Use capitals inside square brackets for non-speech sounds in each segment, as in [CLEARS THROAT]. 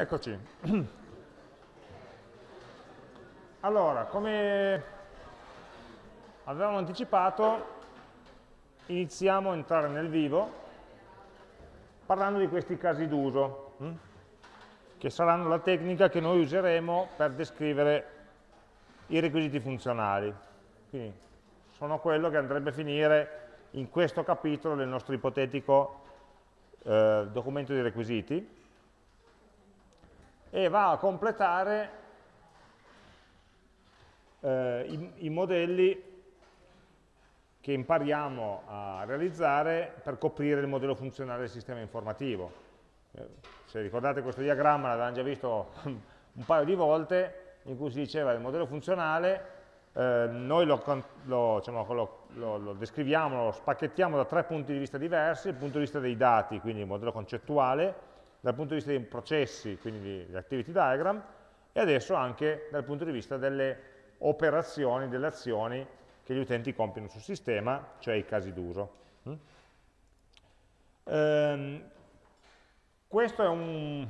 Eccoci. Allora, come avevamo anticipato, iniziamo a entrare nel vivo parlando di questi casi d'uso, hm? che saranno la tecnica che noi useremo per descrivere i requisiti funzionali. Quindi sono quello che andrebbe a finire in questo capitolo del nostro ipotetico eh, documento di requisiti e va a completare eh, i, i modelli che impariamo a realizzare per coprire il modello funzionale del sistema informativo. Eh, se ricordate questo diagramma l'avevamo già visto [LAUGHS] un paio di volte, in cui si diceva il modello funzionale, eh, noi lo, lo, diciamo, lo, lo, descriviamo, lo spacchettiamo da tre punti di vista diversi, il punto di vista dei dati, quindi il modello concettuale, dal punto di vista dei processi, quindi di activity diagram, e adesso anche dal punto di vista delle operazioni, delle azioni che gli utenti compiono sul sistema, cioè i casi d'uso. Mm? Ehm, questo è un,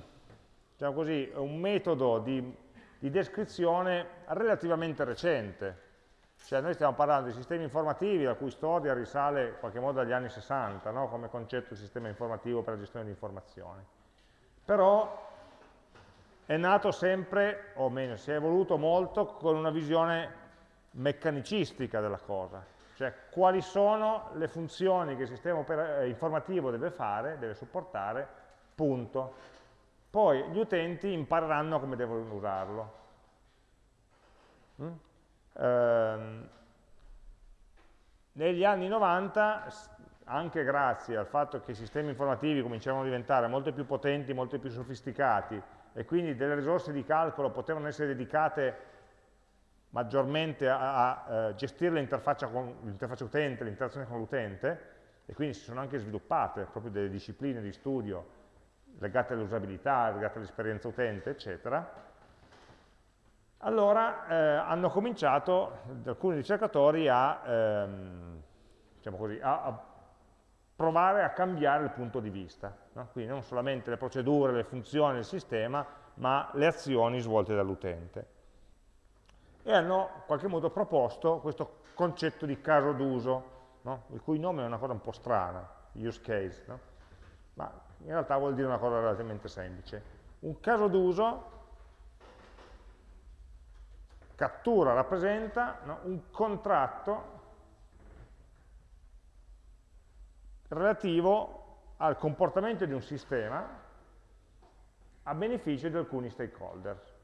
diciamo così, un metodo di, di, descrizione relativamente recente, cioè noi stiamo parlando di sistemi informativi la cui storia risale in qualche modo agli anni 60, no? come concetto di sistema informativo per la gestione di informazioni però è nato sempre, o meglio, si è evoluto molto con una visione meccanicistica della cosa, cioè quali sono le funzioni che il sistema eh, informativo deve fare, deve supportare, punto. Poi gli utenti impareranno come devono usarlo. Mm? Ehm, negli anni 90 anche grazie al fatto che i sistemi informativi cominciavano a diventare molto più potenti, molto più sofisticati e quindi delle risorse di calcolo potevano essere dedicate maggiormente a, a, a gestire l'interfaccia utente, l'interazione con l'utente e quindi si sono anche sviluppate proprio delle discipline di studio legate all'usabilità, legate all'esperienza utente, eccetera, allora eh, hanno cominciato alcuni ricercatori a, ehm, diciamo così, a, provare a cambiare il punto di vista. No? Quindi non solamente le procedure, le funzioni del sistema, ma le azioni svolte dall'utente. E hanno in qualche modo proposto questo concetto di caso d'uso, no? il cui nome è una cosa un po' strana, use case, no? ma in realtà vuol dire una cosa relativamente semplice. Un caso d'uso cattura, rappresenta un contratto relativo al comportamento di un sistema a beneficio di alcuni stakeholder.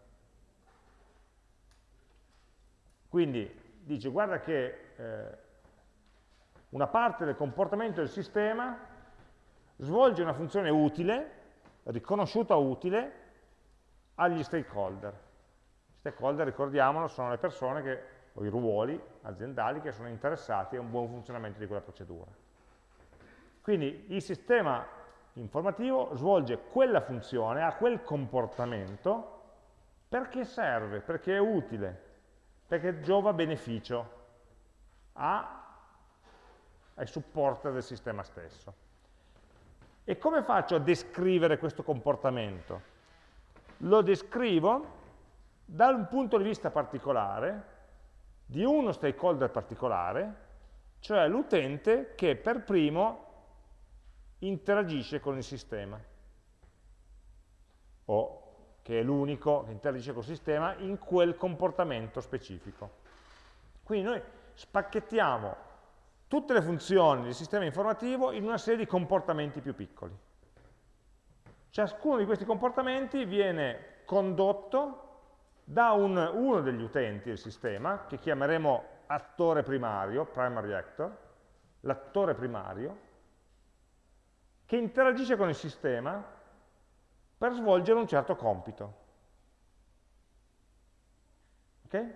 Quindi dice guarda che eh, una parte del comportamento del sistema svolge una funzione utile, riconosciuta utile, agli stakeholder. Stakeholder, ricordiamolo, sono le persone che, o i ruoli aziendali che sono interessati a un buon funzionamento di quella procedura. Quindi il sistema informativo svolge quella funzione, ha quel comportamento, perché serve, perché è utile, perché giova beneficio a, ai supporter del sistema stesso. E come faccio a descrivere questo comportamento? Lo descrivo da un punto di vista particolare, di uno stakeholder particolare, cioè l'utente che per primo interagisce con il sistema o che è l'unico che interagisce col sistema in quel comportamento specifico. Quindi noi spacchettiamo tutte le funzioni del sistema informativo in una serie di comportamenti più piccoli. Ciascuno di questi comportamenti viene condotto da un, uno degli utenti del sistema, che chiameremo attore primario, primary actor, l'attore primario, che interagisce con il sistema per svolgere un certo compito. Okay?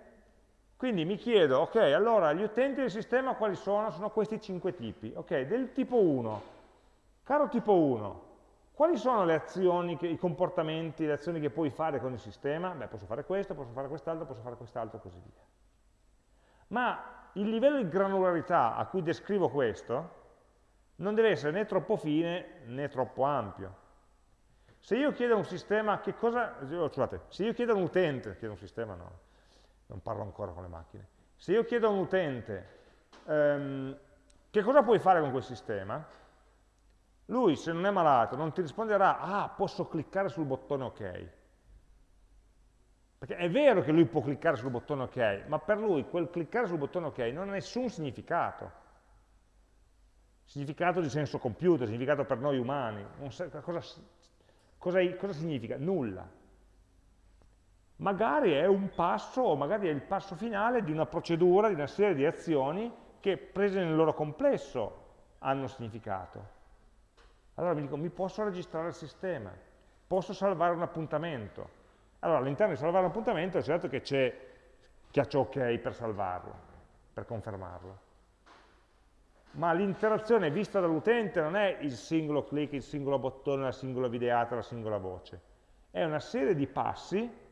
Quindi mi chiedo, ok, allora gli utenti del sistema quali sono? Sono questi cinque tipi. Ok, del tipo 1, caro tipo 1, quali sono le azioni, che, i comportamenti, le azioni che puoi fare con il sistema? Beh, posso fare questo, posso fare quest'altro, posso fare quest'altro così via. Ma il livello di granularità a cui descrivo questo non deve essere né troppo fine né troppo ampio. Se io chiedo a un sistema che cosa, oh, scusate, se io chiedo a un utente, chiedo a un sistema no, non parlo ancora con le macchine, se io chiedo a un utente ehm, che cosa puoi fare con quel sistema, lui se non è malato non ti risponderà, ah posso cliccare sul bottone ok, perché è vero che lui può cliccare sul bottone ok, ma per lui quel cliccare sul bottone ok non ha nessun significato. Significato di senso computer, significato per noi umani. Sa, cosa, cosa, cosa significa? Nulla. Magari è un passo, o magari è il passo finale di una procedura, di una serie di azioni che prese nel loro complesso hanno significato. Allora mi dico, mi posso registrare il sistema, posso salvare un appuntamento, allora, all'interno di salvare l'appuntamento è certo che c'è chiaccio ok per salvarlo, per confermarlo. Ma l'interazione vista dall'utente non è il singolo clic, il singolo bottone, la singola videata, la singola voce. È una serie di passi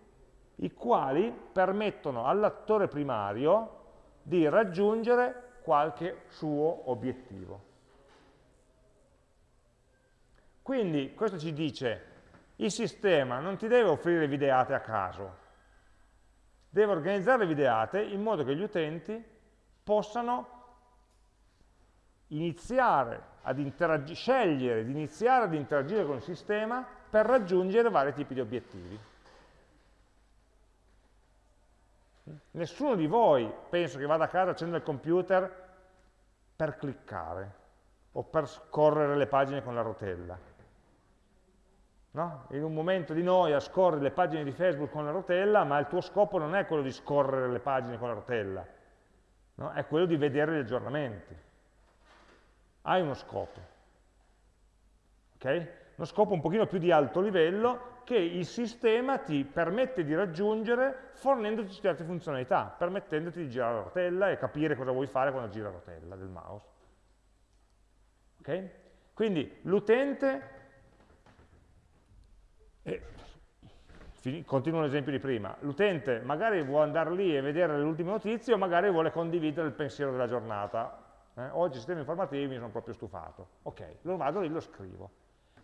i quali permettono all'attore primario di raggiungere qualche suo obiettivo. Quindi questo ci dice il sistema non ti deve offrire videate a caso, deve organizzare le videate in modo che gli utenti possano iniziare ad scegliere di iniziare ad interagire con il sistema per raggiungere vari tipi di obiettivi. Nessuno di voi penso che vada a casa, accenda il computer per cliccare o per scorrere le pagine con la rotella no? in un momento di noia scorri le pagine di Facebook con la rotella, ma il tuo scopo non è quello di scorrere le pagine con la rotella, no? è quello di vedere gli aggiornamenti. Hai uno scopo. Okay? Uno scopo un pochino più di alto livello che il sistema ti permette di raggiungere fornendoti certe funzionalità, permettendoti di girare la rotella e capire cosa vuoi fare quando gira la rotella del mouse. Okay? Quindi l'utente continuo l'esempio di prima, l'utente magari vuole andare lì e vedere le ultime notizie o magari vuole condividere il pensiero della giornata. Eh, oggi sistemi informativi mi sono proprio stufato. Ok, lo vado lì e lo scrivo.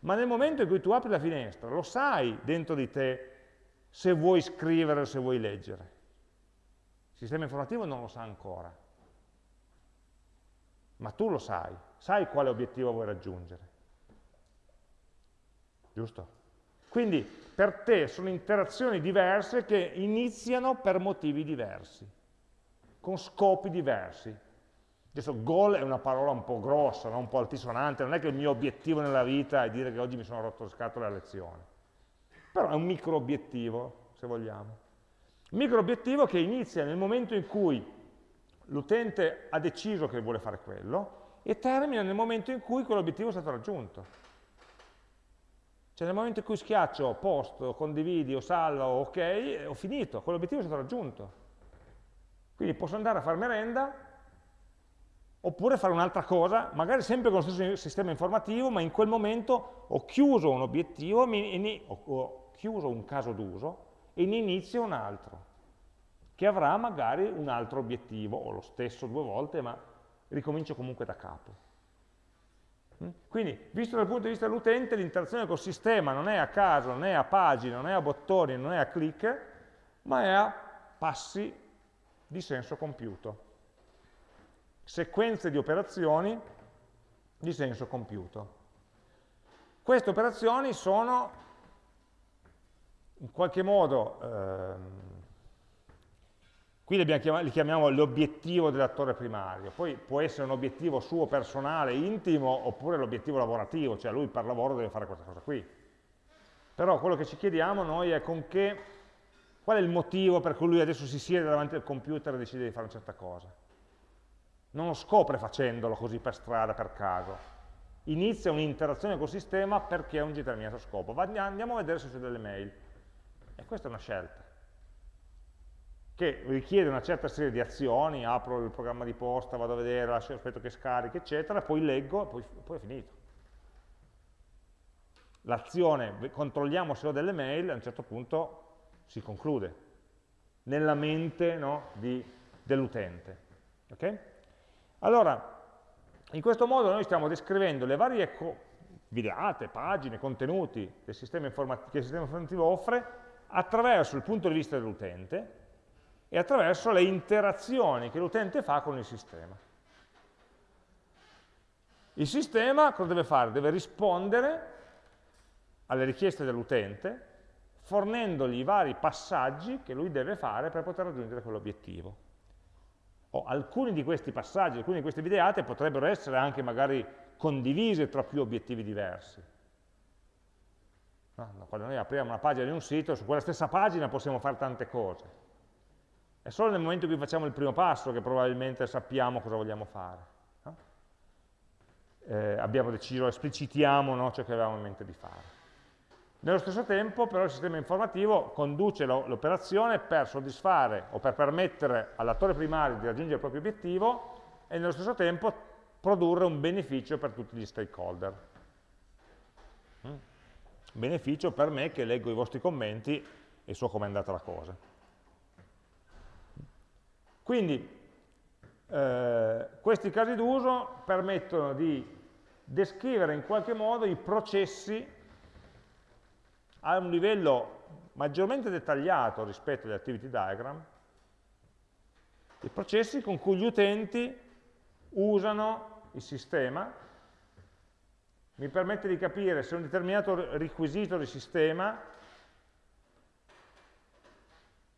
Ma nel momento in cui tu apri la finestra, lo sai dentro di te se vuoi scrivere o se vuoi leggere. Il sistema informativo non lo sa ancora. Ma tu lo sai, sai quale obiettivo vuoi raggiungere. Giusto? Quindi per te sono interazioni diverse che iniziano per motivi diversi, con scopi diversi. Adesso goal è una parola un po' grossa, no? un po' altisonante, non è che il mio obiettivo nella vita è dire che oggi mi sono rotto le scatole a lezione. Però è un micro obiettivo, se vogliamo. Un micro obiettivo che inizia nel momento in cui l'utente ha deciso che vuole fare quello e termina nel momento in cui quell'obiettivo è stato raggiunto. Cioè nel momento in cui schiaccio posto, condividi o salva o ok, ho finito, quell'obiettivo è stato raggiunto. Quindi posso andare a fare merenda, oppure fare un'altra cosa, magari sempre con lo stesso sistema informativo, ma in quel momento ho chiuso un obiettivo, ho chiuso un caso d'uso e ne inizio un altro, che avrà magari un altro obiettivo, o lo stesso due volte, ma ricomincio comunque da capo. Mm? Quindi, visto dal punto di vista dell'utente, l'interazione col sistema non è a caso, non è a pagine, non è a bottoni, non è a click, ma è a passi di senso compiuto. Sequenze di operazioni di senso compiuto. Queste operazioni sono in qualche modo ehm, Qui li, chiamati, li chiamiamo l'obiettivo dell'attore primario, poi può essere un obiettivo suo personale, intimo, oppure l'obiettivo lavorativo, cioè lui per lavoro deve fare questa cosa qui. Però quello che ci chiediamo noi è con che, qual è il motivo per cui lui adesso si siede davanti al computer e decide di fare una certa cosa. Non lo scopre facendolo così per strada, per caso. Inizia un'interazione col sistema perché ha un determinato scopo. Andiamo a vedere se c'è delle mail. E questa è una scelta che richiede una certa serie di azioni, apro il programma di posta, vado a vedere, lascio, aspetto che scarichi, eccetera, poi leggo e poi, poi è finito. L'azione, controlliamo se ho delle mail, a un certo punto si conclude, nella mente no, dell'utente. Okay? Allora, in questo modo noi stiamo descrivendo le varie videate, pagine, contenuti che il sistema informativo offre attraverso il punto di vista dell'utente e attraverso le interazioni che l'utente fa con il sistema. Il sistema cosa deve fare? Deve rispondere alle richieste dell'utente fornendogli i vari passaggi che lui deve fare per poter raggiungere quell'obiettivo. O alcuni di questi passaggi, alcune di queste videate potrebbero essere anche magari condivise tra più obiettivi diversi. No? Quando noi apriamo una pagina di un sito, su quella stessa pagina possiamo fare tante cose. È solo nel momento in cui facciamo il primo passo che probabilmente sappiamo cosa vogliamo fare. No? Eh, abbiamo deciso, esplicitiamo no, ciò che avevamo in mente di fare. Nello stesso tempo però il sistema informativo conduce l'operazione per soddisfare o per permettere all'attore primario di raggiungere il proprio obiettivo e nello stesso tempo produrre un beneficio per tutti gli stakeholder. Mm? Beneficio per me che leggo i vostri commenti e so com'è andata la cosa. Quindi eh, questi casi d'uso permettono di descrivere in qualche modo i processi a un livello maggiormente dettagliato rispetto agli activity diagram, i processi con cui gli utenti usano il sistema, mi permette di capire se un determinato requisito del sistema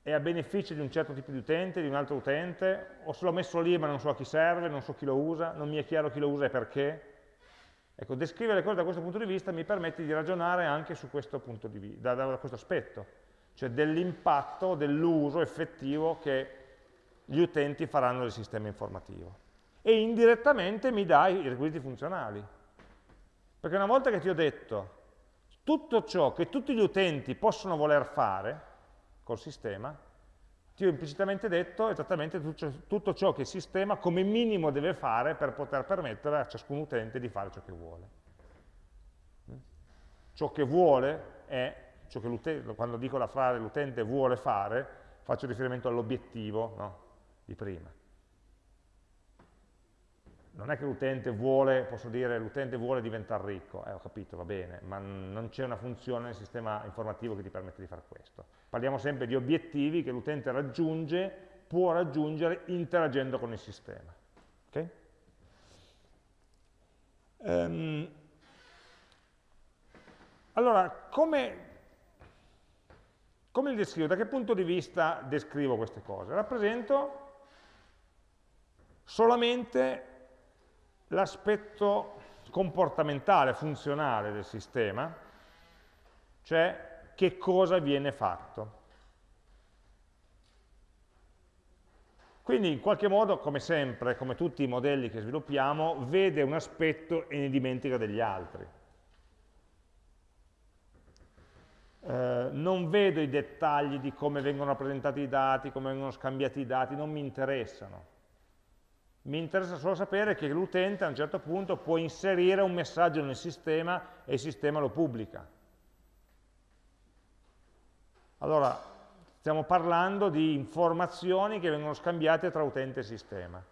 è a beneficio di un certo tipo di utente, di un altro utente, o se l'ho messo lì ma non so a chi serve, non so chi lo usa, non mi è chiaro chi lo usa e perché, Ecco, descrivere le cose da questo punto di vista mi permette di ragionare anche su questo, punto di vista, da, da questo aspetto, cioè dell'impatto, dell'uso effettivo che gli utenti faranno del sistema informativo. E indirettamente mi dà i requisiti funzionali. Perché una volta che ti ho detto tutto ciò che tutti gli utenti possono voler fare col sistema, ti ho implicitamente detto esattamente tutto ciò che il sistema come minimo deve fare per poter permettere a ciascun utente di fare ciò che vuole. Mm? Ciò che vuole è, ciò che quando dico la frase l'utente vuole fare, faccio riferimento all'obiettivo no? di prima non è che l'utente vuole, posso dire, l'utente vuole diventare ricco, eh, ho capito, va bene, ma non c'è una funzione nel sistema informativo che ti permette di fare questo. Parliamo sempre di obiettivi che l'utente raggiunge, può raggiungere interagendo con il sistema. Okay? Um, allora, come, come li descrivo? Da che punto di vista descrivo queste cose? Rappresento solamente l'aspetto comportamentale, funzionale del sistema, cioè che cosa viene fatto. Quindi in qualche modo, come sempre, come tutti i modelli che sviluppiamo, vede un aspetto e ne dimentica degli altri. Eh, non vedo i dettagli di come vengono rappresentati i dati, come vengono scambiati i dati, non mi interessano mi interessa solo sapere che l'utente a un certo punto può inserire un messaggio nel sistema e il sistema lo pubblica. Allora, stiamo parlando di informazioni che vengono scambiate tra utente e sistema.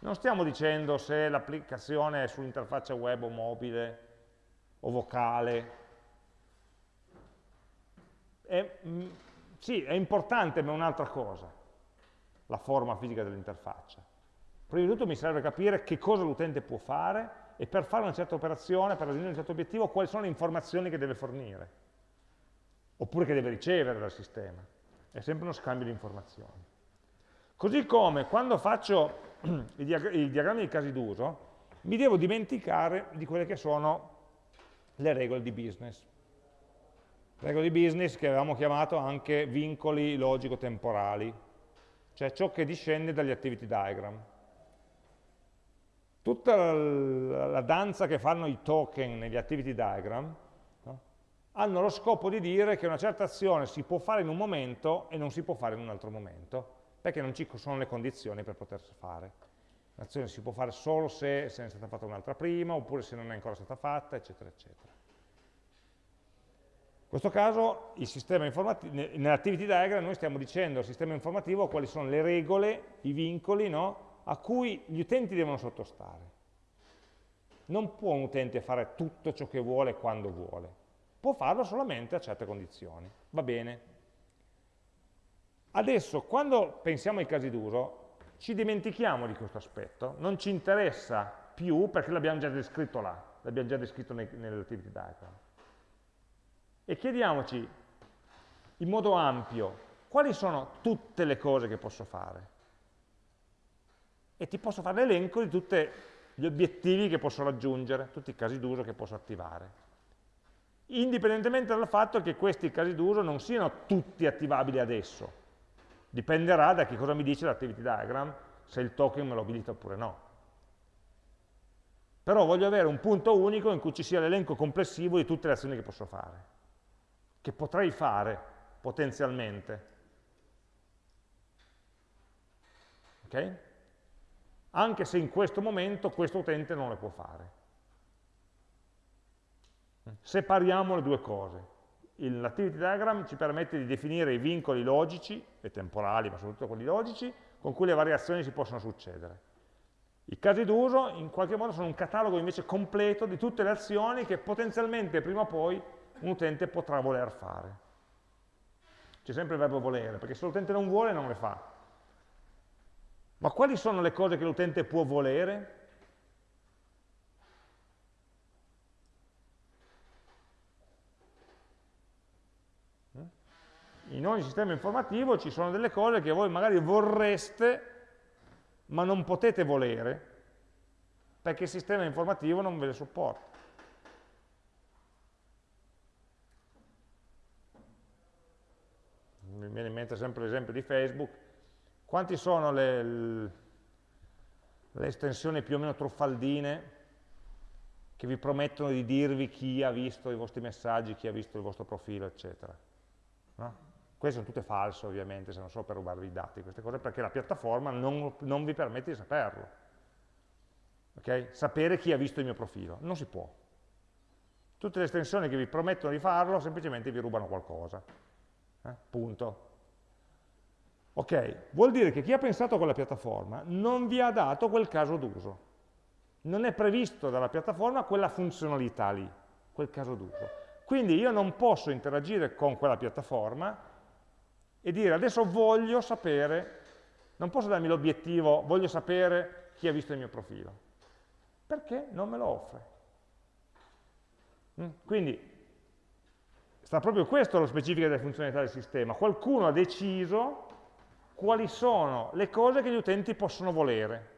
Non stiamo dicendo se l'applicazione è sull'interfaccia web o mobile o vocale. È, mm, sì, è importante, ma è un'altra cosa, la forma fisica dell'interfaccia. Prima di tutto mi serve capire che cosa l'utente può fare e per fare una certa operazione, per raggiungere un certo obiettivo, quali sono le informazioni che deve fornire, oppure che deve ricevere dal sistema. È sempre uno scambio di informazioni. Così come quando faccio [CLEARS THROAT] i, diag i diagrammi di casi d'uso, mi devo dimenticare di quelle che sono le regole di business. Regole di business che avevamo chiamato anche vincoli logico-temporali, cioè ciò che discende dagli activity diagram tutta la, la, danza che fanno i token negli activity diagram no? hanno lo scopo di dire che una certa azione si può fare in un momento e non si può fare in un altro momento, perché non ci sono le condizioni per potersi fare. L'azione si può fare solo se, se ne è stata fatta un'altra prima, oppure se non è ancora stata fatta, eccetera, eccetera. In questo caso, nell'activity diagram noi stiamo dicendo al sistema informativo quali sono le regole, i vincoli, no? A cui gli utenti devono sottostare. non può un utente fare tutto ciò che vuole quando vuole, può farlo solamente a certe condizioni, va bene. Adesso, quando pensiamo ai casi d'uso, ci dimentichiamo di questo aspetto, non ci interessa più perché l'abbiamo già descritto là, l'abbiamo già descritto nell'activity diagram. E chiediamoci in modo ampio quali sono tutte le cose che posso fare. E ti posso fare l'elenco di tutti gli obiettivi che posso raggiungere, tutti i casi d'uso che posso attivare. Indipendentemente dal fatto che questi casi d'uso non siano tutti attivabili adesso. Dipenderà da che cosa mi dice l'activity diagram, se il token me lo abilita oppure no. Però voglio avere un punto unico in cui ci sia l'elenco complessivo di tutte le azioni che posso fare, che potrei fare potenzialmente. Okay? Anche se in questo momento questo utente non le può fare. Separiamo le due cose. L'activity diagram ci permette di definire i vincoli logici e temporali, ma soprattutto quelli logici, con cui le variazioni si possono succedere. I casi d'uso in qualche modo sono un catalogo invece completo di tutte le azioni che potenzialmente prima o poi un utente potrà voler fare. C'è sempre il verbo volere, perché se l'utente non vuole non le fa. Ma quali sono le cose che l'utente può volere? In ogni sistema informativo ci sono delle cose che voi magari vorreste, ma non potete volere, perché il sistema informativo non ve le supporta. Mi viene in mente sempre l'esempio di Facebook, quanti sono le, le estensioni più o meno truffaldine che vi promettono di dirvi chi ha visto i vostri messaggi, chi ha visto il vostro profilo, eccetera. No? Queste sono tutte false ovviamente, sono solo per rubarvi i dati, queste cose, perché la piattaforma non, non vi permette di saperlo. Okay? Sapere chi ha visto il mio profilo, non si può. Tutte le estensioni che vi promettono di farlo semplicemente vi rubano qualcosa. Eh? Punto. Ok, vuol dire che chi ha pensato a quella piattaforma non vi ha dato quel caso d'uso. Non è previsto dalla piattaforma quella funzionalità lì, quel caso d'uso. Quindi io non posso interagire con quella piattaforma e dire adesso voglio sapere, non posso darmi l'obiettivo, voglio sapere chi ha visto il mio profilo, perché non me lo offre. Mm? Quindi sta proprio questo lo specifico delle funzionalità del sistema. Qualcuno ha deciso quali sono le cose che gli utenti possono volere.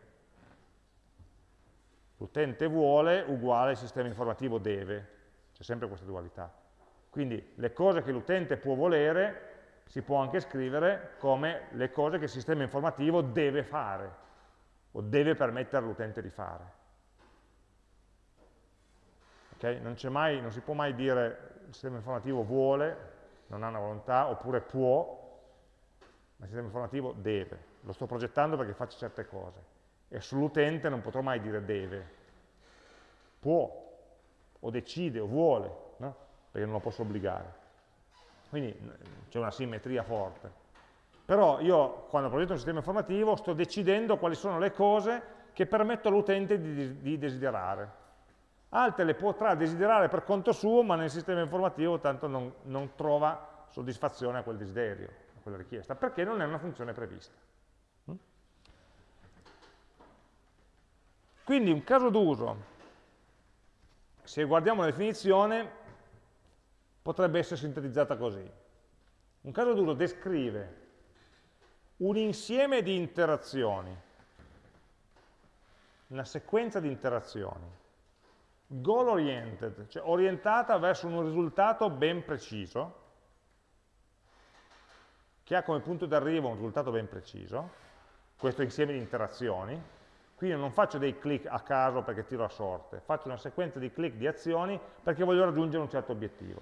L'utente vuole uguale il sistema informativo deve, c'è sempre questa dualità. Quindi le cose che l'utente può volere si può anche scrivere come le cose che il sistema informativo deve fare o deve permettere all'utente di fare. Okay? Non, mai, non si può mai dire il sistema informativo vuole, non ha una volontà, oppure può, ma il sistema informativo deve, lo sto progettando perché faccio certe cose e sull'utente non potrò mai dire deve, può, o decide, o vuole, no? perché non lo posso obbligare. Quindi c'è una simmetria forte. Però io, quando progetto un sistema informativo, sto decidendo quali sono le cose che permetto all'utente di, di desiderare. Altre le potrà desiderare per conto suo, ma nel sistema informativo tanto non, non trova soddisfazione a quel desiderio quella richiesta, perché non è una funzione prevista. Mm? Quindi un caso d'uso, se guardiamo la definizione, potrebbe essere sintetizzata così. Un caso d'uso descrive un insieme di interazioni, una sequenza di interazioni, goal oriented, cioè orientata verso un risultato ben preciso, che ha come punto d'arrivo un risultato ben preciso, questo insieme di interazioni, quindi non faccio dei click a caso perché tiro a sorte, faccio una sequenza di click di azioni perché voglio raggiungere un certo obiettivo.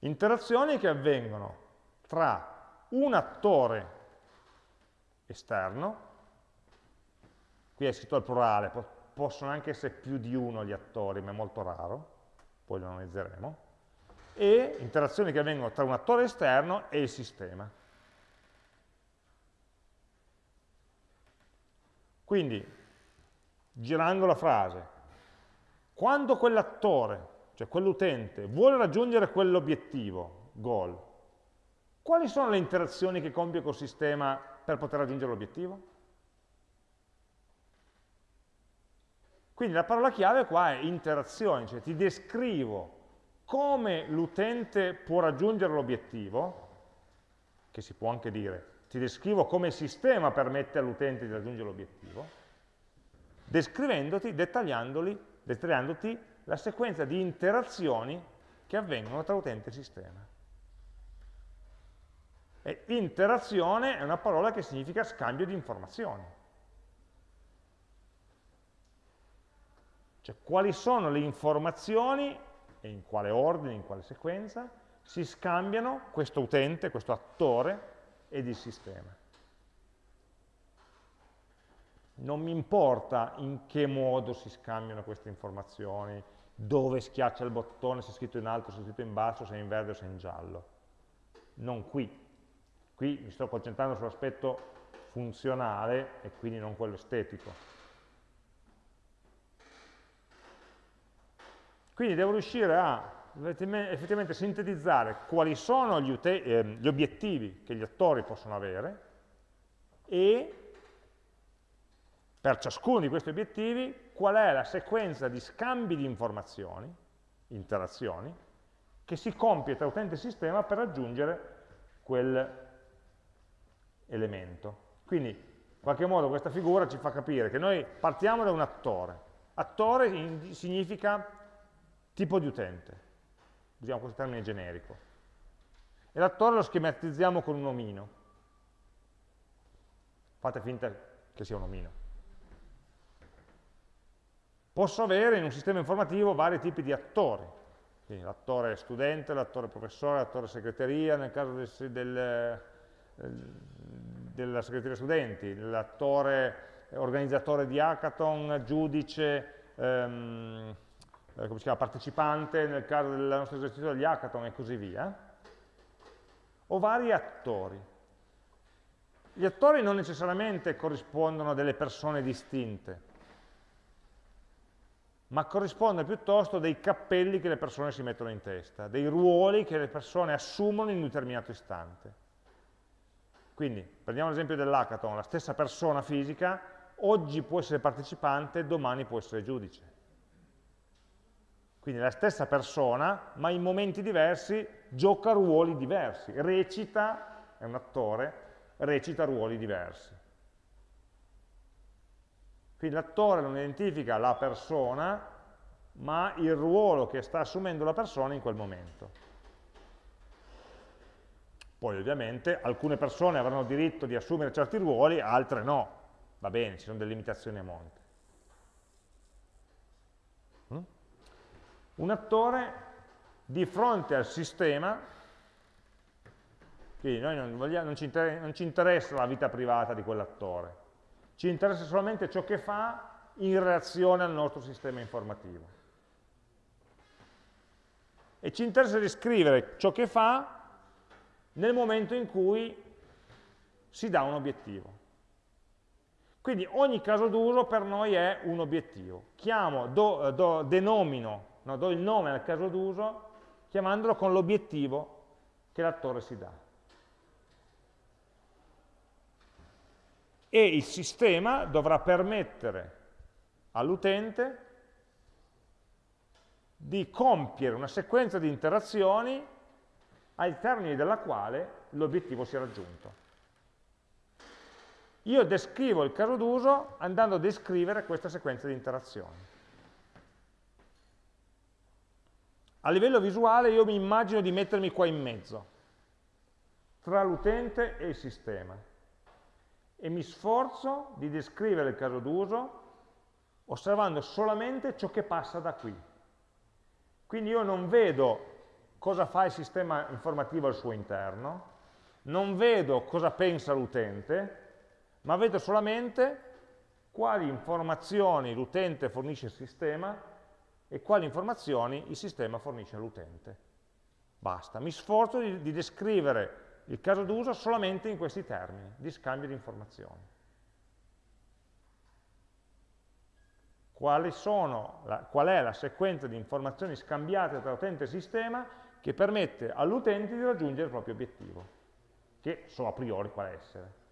Interazioni che avvengono tra un attore esterno, qui è scritto al plurale, possono anche essere più di uno gli attori, ma è molto raro, poi lo analizzeremo, e interazioni che avvengono tra un attore esterno e il sistema. Quindi girando la frase, quando quell'attore, cioè quell'utente, vuole raggiungere quell'obiettivo, goal, quali sono le interazioni che compie col sistema per poter raggiungere l'obiettivo? Quindi la parola chiave qua è interazioni, cioè ti descrivo come l'utente può raggiungere l'obiettivo, che si può anche dire, ti descrivo come il sistema permette all'utente di raggiungere l'obiettivo, descrivendoti, dettagliandoti la sequenza di interazioni che avvengono tra utente e sistema. E interazione è una parola che significa scambio di informazioni. Cioè quali sono le informazioni e in quale ordine, in quale sequenza si scambiano questo utente, questo attore ed il sistema. Non mi importa in che modo si scambiano queste informazioni, dove schiaccia il bottone, se è scritto in alto, se è scritto in basso, se è in verde o se è in giallo. Non qui. Qui mi sto concentrando sull'aspetto funzionale e quindi non quello estetico. Quindi devo riuscire a effettivamente sintetizzare quali sono gli, eh, gli obiettivi che gli attori possono avere e per ciascuno di questi obiettivi qual è la sequenza di scambi di informazioni, interazioni, che si compie tra utente e sistema per raggiungere quell'elemento. Quindi, in qualche modo, questa figura ci fa capire che noi partiamo da un attore. Attore significa tipo di utente, usiamo questo termine generico, e l'attore lo schematizziamo con un omino. Fate finta che sia un omino. Posso avere in un sistema informativo vari tipi di attori, l'attore studente, l'attore professore, l'attore segreteria, nel caso del, del, eh, della segreteria studenti, l'attore organizzatore di hackathon, giudice, ehm, eh, come si chiama, partecipante nel caso del nostro esercizio degli hackathon e così via, o vari attori. Gli attori non necessariamente corrispondono a delle persone distinte, ma corrispondono piuttosto a dei cappelli che le persone si mettono in testa, dei ruoli che le persone assumono in un determinato istante. Quindi, prendiamo l'esempio dell'hackathon, la stessa persona fisica oggi può essere partecipante, domani può essere giudice. Quindi la stessa persona, ma in momenti diversi, gioca ruoli diversi, recita, è un attore, recita ruoli diversi. Quindi l'attore non identifica la persona, ma il ruolo che sta assumendo la persona in quel momento. Poi ovviamente alcune persone avranno diritto di assumere certi ruoli, altre no. Va bene, ci sono delle limitazioni a monte. Un attore di fronte al sistema, quindi noi non, vogliamo, non, ci non, ci interessa la vita privata di quell'attore, ci interessa solamente ciò che fa in reazione al nostro sistema informativo. E ci interessa descrivere ciò che fa nel momento in cui si dà un obiettivo. Quindi ogni caso d'uso per noi è un obiettivo. Chiamo, do, do, denomino no, do il nome al caso d'uso chiamandolo con l'obiettivo che l'attore si dà. E il sistema dovrà permettere all'utente di compiere una sequenza di interazioni ai termini della quale l'obiettivo si è raggiunto. Io descrivo il caso d'uso andando a descrivere questa sequenza di interazioni. A livello visuale io mi immagino di mettermi qua in mezzo, tra l'utente e il sistema, e mi sforzo di descrivere il caso d'uso osservando solamente ciò che passa da qui. Quindi io non vedo cosa fa il sistema informativo al suo interno, non vedo cosa pensa l'utente, ma vedo solamente quali informazioni l'utente fornisce al sistema e quali informazioni il sistema fornisce all'utente. Basta, mi sforzo di, di descrivere il caso d'uso solamente in questi termini, di scambio di informazioni. la, qual è la sequenza di informazioni scambiate tra utente e sistema che permette all'utente di raggiungere il proprio obiettivo, che so a priori qual essere.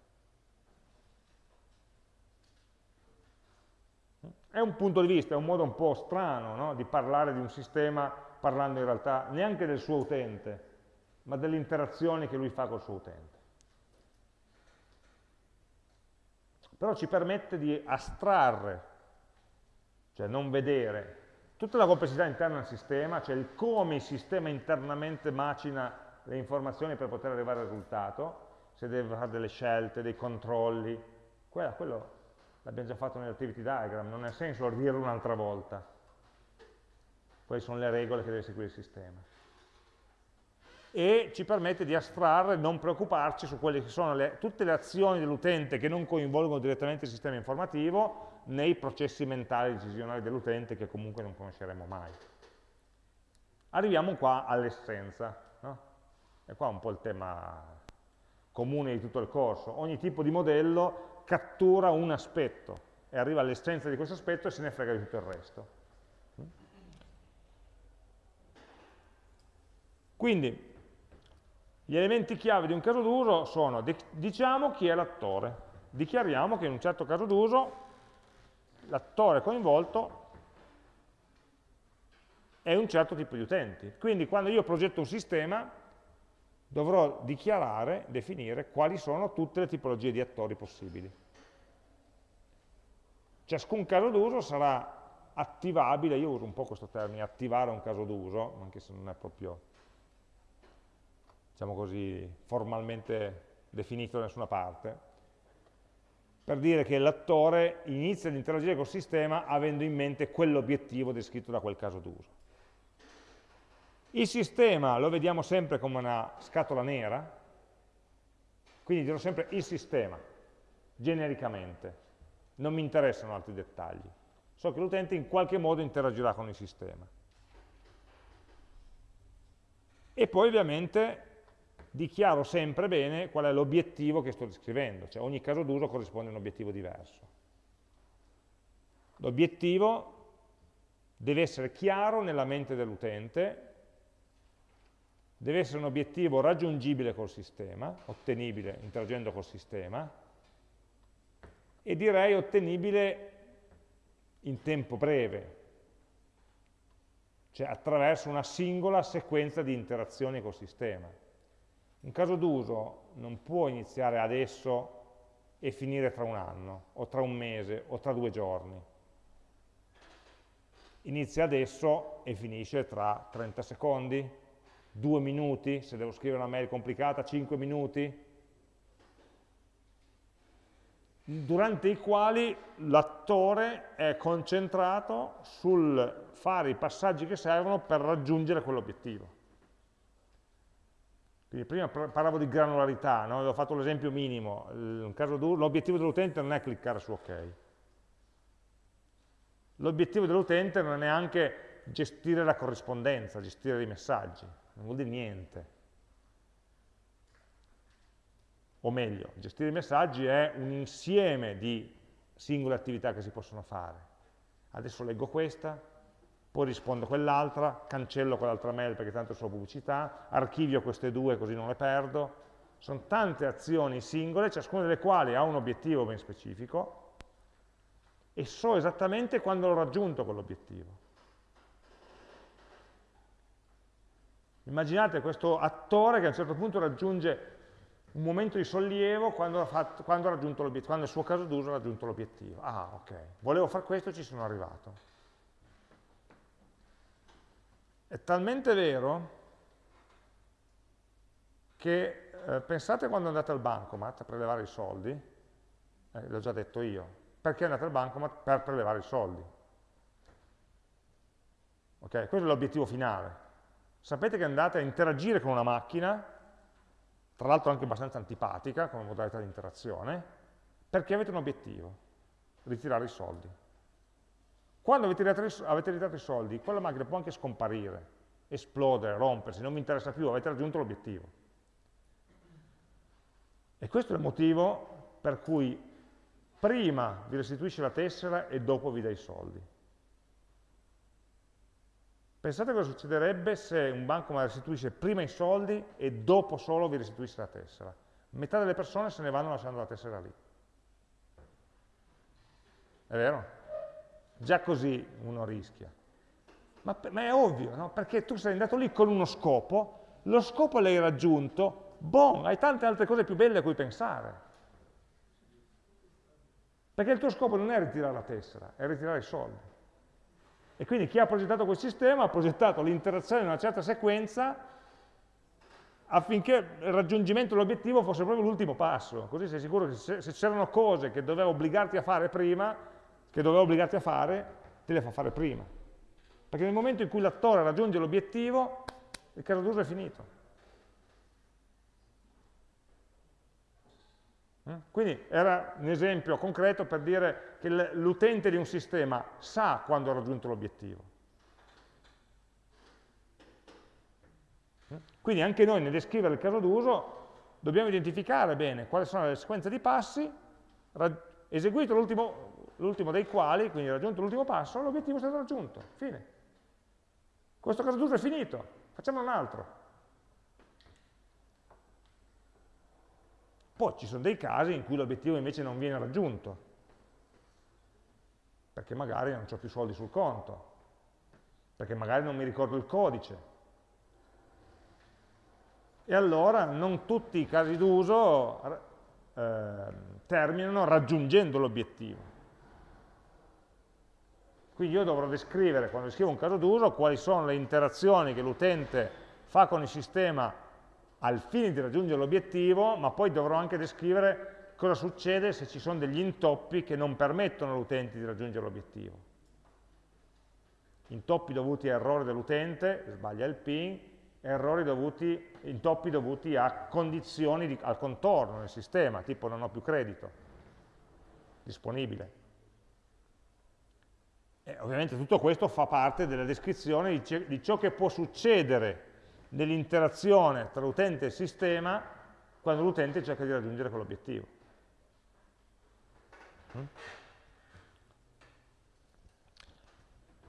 È un punto di vista, è un modo un po' strano no? di parlare di un sistema parlando in realtà neanche del suo utente, ma delle interazioni che lui fa col suo utente. Però ci permette di astrarre, cioè non vedere, tutta la complessità interna al sistema, cioè il come il sistema internamente macina le informazioni per poter arrivare al risultato, se deve fare delle scelte, dei controlli, quello, quello l'abbiamo già fatto nell'activity diagram, non ha senso dirlo un'altra volta. Quali sono le regole che deve seguire il sistema. E ci permette di astrarre, non preoccuparci su quelle che sono le, tutte le azioni dell'utente che non coinvolgono direttamente il sistema informativo nei processi mentali decisionali dell'utente che comunque non conosceremo mai. Arriviamo qua all'essenza, no? e qua un po' il tema comune di tutto il corso. Ogni tipo di modello cattura un aspetto e arriva all'essenza di questo aspetto e se ne frega di tutto il resto. Quindi, gli elementi chiave di un caso d'uso sono, diciamo chi è l'attore, dichiariamo che in un certo caso d'uso l'attore coinvolto è un certo tipo di utenti. Quindi quando io progetto un sistema, dovrò dichiarare, definire quali sono tutte le tipologie di attori possibili. Ciascun caso d'uso sarà attivabile, io uso un po' questo termine, attivare un caso d'uso, anche se non è proprio, diciamo così, formalmente definito da nessuna parte, per dire che l'attore inizia ad interagire col sistema avendo in mente quell'obiettivo descritto da quel caso d'uso. Il sistema lo vediamo sempre come una scatola nera, quindi dirò sempre il sistema, genericamente. Non mi interessano altri dettagli. So che l'utente in qualche modo interagirà con il sistema. E poi ovviamente dichiaro sempre bene qual è l'obiettivo che sto descrivendo, cioè ogni caso d'uso corrisponde a un obiettivo diverso. L'obiettivo deve essere chiaro nella mente dell'utente deve essere un obiettivo raggiungibile col sistema, ottenibile interagendo col sistema, e direi ottenibile in tempo breve, cioè attraverso una singola sequenza di interazioni col sistema. Un caso d'uso non può iniziare adesso e finire tra un anno, o tra un mese, o tra due giorni. Inizia adesso e finisce tra 30 secondi, due minuti, se devo scrivere una mail complicata, cinque minuti, durante i quali l'attore è concentrato sul fare i passaggi che servono per raggiungere quell'obiettivo. Quindi prima parlavo di granularità, no? avevo fatto l'esempio minimo, l'obiettivo dell'utente non è cliccare su ok. L'obiettivo dell'utente non è neanche gestire la corrispondenza, gestire i messaggi non vuol dire niente. O meglio, gestire i messaggi è un insieme di singole attività che si possono fare. Adesso leggo questa, poi rispondo a quell'altra, cancello quell'altra mail perché tanto sono pubblicità, archivio queste due così non le perdo. Sono tante azioni singole, ciascuna delle quali ha un obiettivo ben specifico, e so esattamente quando l'ho raggiunto quell'obiettivo. Immaginate questo attore che a un certo punto raggiunge un momento di sollievo quando ha, fatto, quando quando il suo caso d'uso ha raggiunto l'obiettivo. Ah, ok, volevo fare questo e ci sono arrivato. È talmente vero che eh, pensate quando andate al bancomat a prelevare i soldi, eh, l'ho già detto io, perché andate al bancomat? Per prelevare i soldi. Ok, questo è l'obiettivo finale sapete che andate a interagire con una macchina, tra l'altro anche abbastanza antipatica come modalità di interazione, perché avete un obiettivo, ritirare i soldi. Quando avete ritirato, avete ritirato i soldi, quella macchina può anche scomparire, esplodere, rompersi, non mi interessa più, avete raggiunto l'obiettivo. E questo è il motivo per cui prima vi restituisce la tessera e dopo vi dà i soldi. Pensate cosa succederebbe se un banco mi restituisce prima i soldi e dopo solo vi restituisse la tessera. Metà delle persone se ne vanno lasciando la tessera lì. È vero? Già così uno rischia. Ma, ma è ovvio, no? Perché tu sei andato lì con uno scopo, lo scopo l'hai raggiunto, boh, hai tante altre cose più belle a cui pensare. Perché il tuo scopo non è ritirare la tessera, è ritirare i soldi. E quindi chi ha progettato quel sistema ha progettato l'interazione in una certa sequenza affinché il raggiungimento dell'obiettivo fosse proprio l'ultimo passo, così sei sicuro che se, c'erano cose che doveva obbligarti a fare prima, che doveva obbligarti a fare, te le fa fare prima. Perché nel momento in cui l'attore raggiunge l'obiettivo, il caso d'uso è finito. Quindi era un esempio concreto per dire che l'utente di un sistema sa quando ha raggiunto l'obiettivo. Eh? Quindi anche noi nel descrivere il caso d'uso dobbiamo identificare bene quali sono le sequenze di passi, eseguito l'ultimo dei quali, quindi raggiunto l'ultimo passo, l'obiettivo è stato raggiunto, fine. Questo caso d'uso è finito, facciamo un altro. Poi ci sono dei casi in cui l'obiettivo invece non viene raggiunto, perché magari non ho più soldi sul conto, perché magari non mi ricordo il codice. E allora non tutti i casi d'uso eh, terminano raggiungendo l'obiettivo. Quindi io dovrò descrivere, quando scrivo un caso d'uso, quali sono le interazioni che l'utente fa con il sistema al fine di raggiungere l'obiettivo, ma poi dovrò anche descrivere cosa succede se ci sono degli intoppi che non permettono all'utente di raggiungere l'obiettivo. Intoppi dovuti a errore dell'utente, sbaglia il PIN, errori dovuti, intoppi dovuti a condizioni di, al contorno del sistema, tipo non ho più credito disponibile. E ovviamente tutto questo fa parte della descrizione di, di ciò che può succedere nell'interazione tra l'utente e il sistema quando l'utente cerca di raggiungere quell'obiettivo. Mm?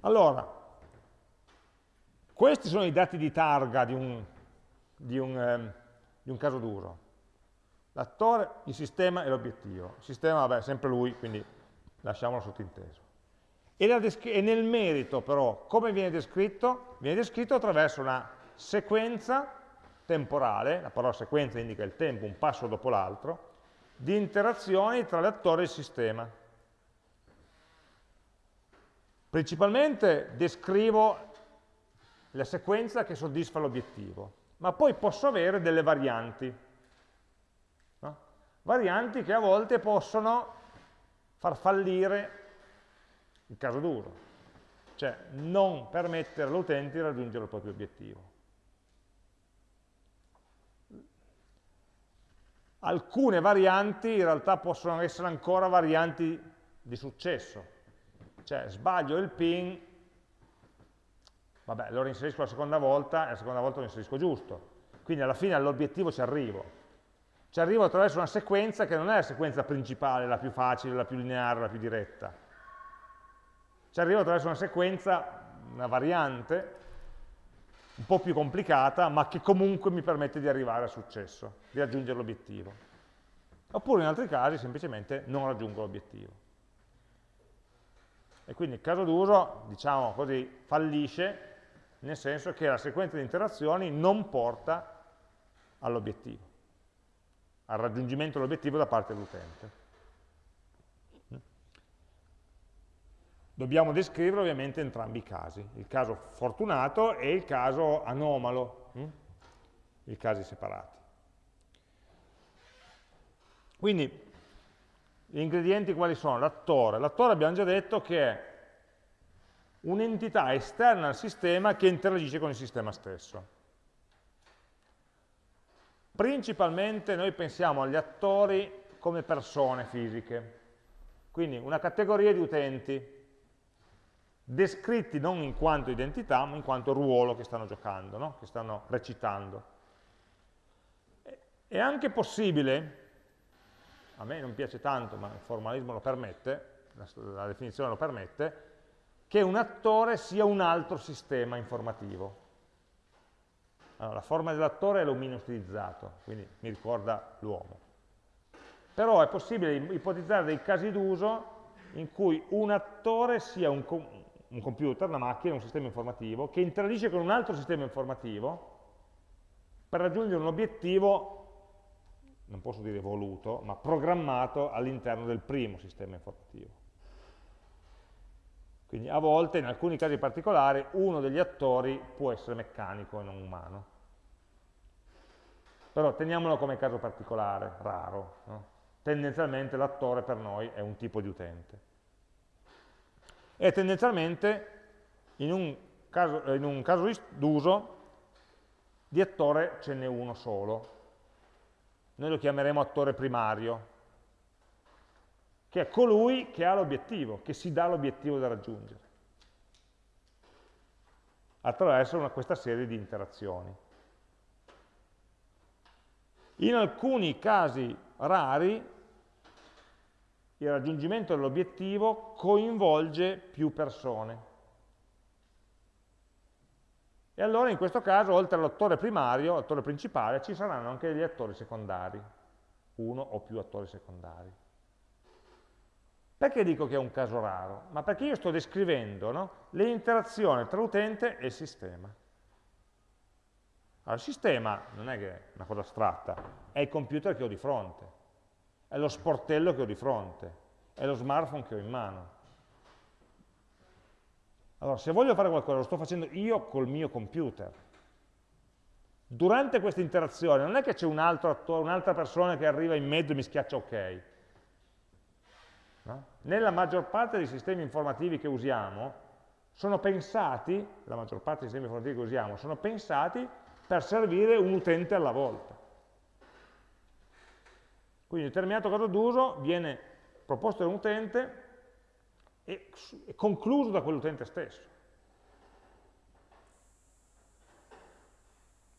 Allora, questi sono i dati di targa di un, di un, eh, di un caso d'uso. L'attore, il sistema e l'obiettivo. Il sistema, vabbè, è sempre lui, quindi lasciamolo sottinteso. E, e nel merito, però, come viene descritto? Viene descritto attraverso una sequenza temporale, la parola sequenza indica il tempo, un passo dopo l'altro, di interazioni tra l'attore e il sistema. Principalmente descrivo la sequenza che soddisfa l'obiettivo, ma poi posso avere delle varianti. No? Varianti che a volte possono far fallire il caso d'uso, cioè non permettere all'utente di raggiungere il proprio obiettivo. Alcune varianti in realtà possono essere ancora varianti di successo. Cioè sbaglio il pin, vabbè, lo reinserisco la seconda volta e la seconda volta lo inserisco giusto. Quindi alla fine all'obiettivo ci arrivo. Ci arrivo attraverso una sequenza che non è la sequenza principale, la più facile, la più lineare, la più diretta. Ci arrivo attraverso una sequenza, una variante, un po' più complicata, ma che comunque mi permette di arrivare al successo, di raggiungere l'obiettivo. Oppure in altri casi semplicemente non raggiungo l'obiettivo. E quindi il caso d'uso, diciamo così, fallisce nel senso che la sequenza di interazioni non porta all'obiettivo, al raggiungimento dell'obiettivo da parte dell'utente. Dobbiamo descrivere ovviamente entrambi i casi, il caso fortunato e il caso anomalo, hm? i casi separati. Quindi, gli ingredienti quali sono? L'attore. L'attore abbiamo già detto che è un'entità esterna al sistema che interagisce con il sistema stesso. Principalmente noi pensiamo agli attori come persone fisiche, quindi una categoria di utenti descritti non in quanto identità, ma in quanto ruolo che stanno giocando, no? che stanno recitando. È anche possibile, a me non piace tanto, ma il formalismo lo permette, la, definizione lo permette, che un attore sia un altro sistema informativo. Allora, la forma dell'attore è l'omino stilizzato, quindi mi ricorda l'uomo. Però è possibile ipotizzare dei casi d'uso in cui un attore sia un, un computer, una macchina, un sistema informativo, che interagisce con un altro sistema informativo per raggiungere un obiettivo, non posso dire voluto, ma programmato all'interno del primo sistema informativo. Quindi a volte, in alcuni casi particolari, uno degli attori può essere meccanico e non umano. Però teniamolo come caso particolare, raro. No? Tendenzialmente l'attore per noi è un tipo di utente. E tendenzialmente in un caso, un caso d'uso di attore ce n'è uno solo. Noi lo chiameremo attore primario, che è colui che ha l'obiettivo, che si dà l'obiettivo da raggiungere, attraverso una, questa serie di interazioni. In alcuni casi rari il raggiungimento dell'obiettivo coinvolge più persone. E allora in questo caso, oltre all'attore primario, l'attore principale, ci saranno anche degli attori secondari, uno o più attori secondari. Perché dico che è un caso raro? Ma perché io sto descrivendo no, le tra l'utente e sistema. Allora, il sistema non è che è una cosa astratta, è il computer che ho di fronte, è lo sportello che ho di fronte, è lo smartphone che ho in mano. Allora, se voglio fare qualcosa, lo sto facendo io col mio computer. Durante questa interazione non è che c'è un un'altra persona che arriva in mezzo e mi schiaccia ok, No? Nella maggior parte dei sistemi informativi che usiamo, sono pensati, la maggior parte dei sistemi informativi che usiamo, sono pensati per servire un utente alla volta. Quindi determinato caso d'uso viene proposto da un utente e, e concluso da quell'utente stesso.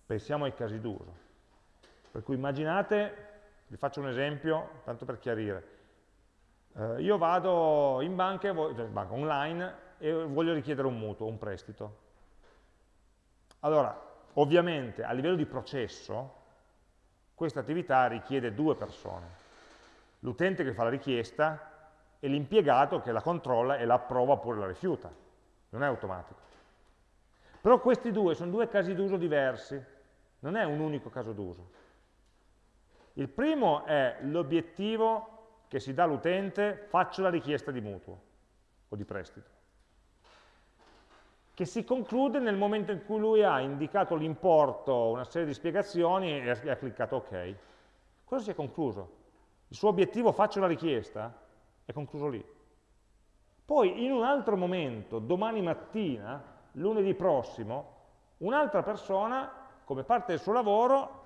Pensiamo ai casi d'uso. Per cui immaginate, vi faccio un esempio, tanto per chiarire, eh, io vado in banca, cioè banca online e voglio richiedere un mutuo, un prestito. Allora, ovviamente a livello di processo, questa attività richiede due persone. L'utente che fa la richiesta e l'impiegato che la controlla e la approva oppure la rifiuta. Non è automatico. Però questi due sono due casi d'uso diversi, non è un unico caso d'uso. Il primo è l'obiettivo che si dà all'utente faccio la richiesta di mutuo o di prestito, che si conclude nel momento in cui lui ha indicato l'importo, una serie di spiegazioni e ha cliccato ok. Cosa si è concluso? Il suo obiettivo faccio la richiesta è concluso lì. Poi in un altro momento, domani mattina, lunedì prossimo, un'altra persona, come parte del suo lavoro,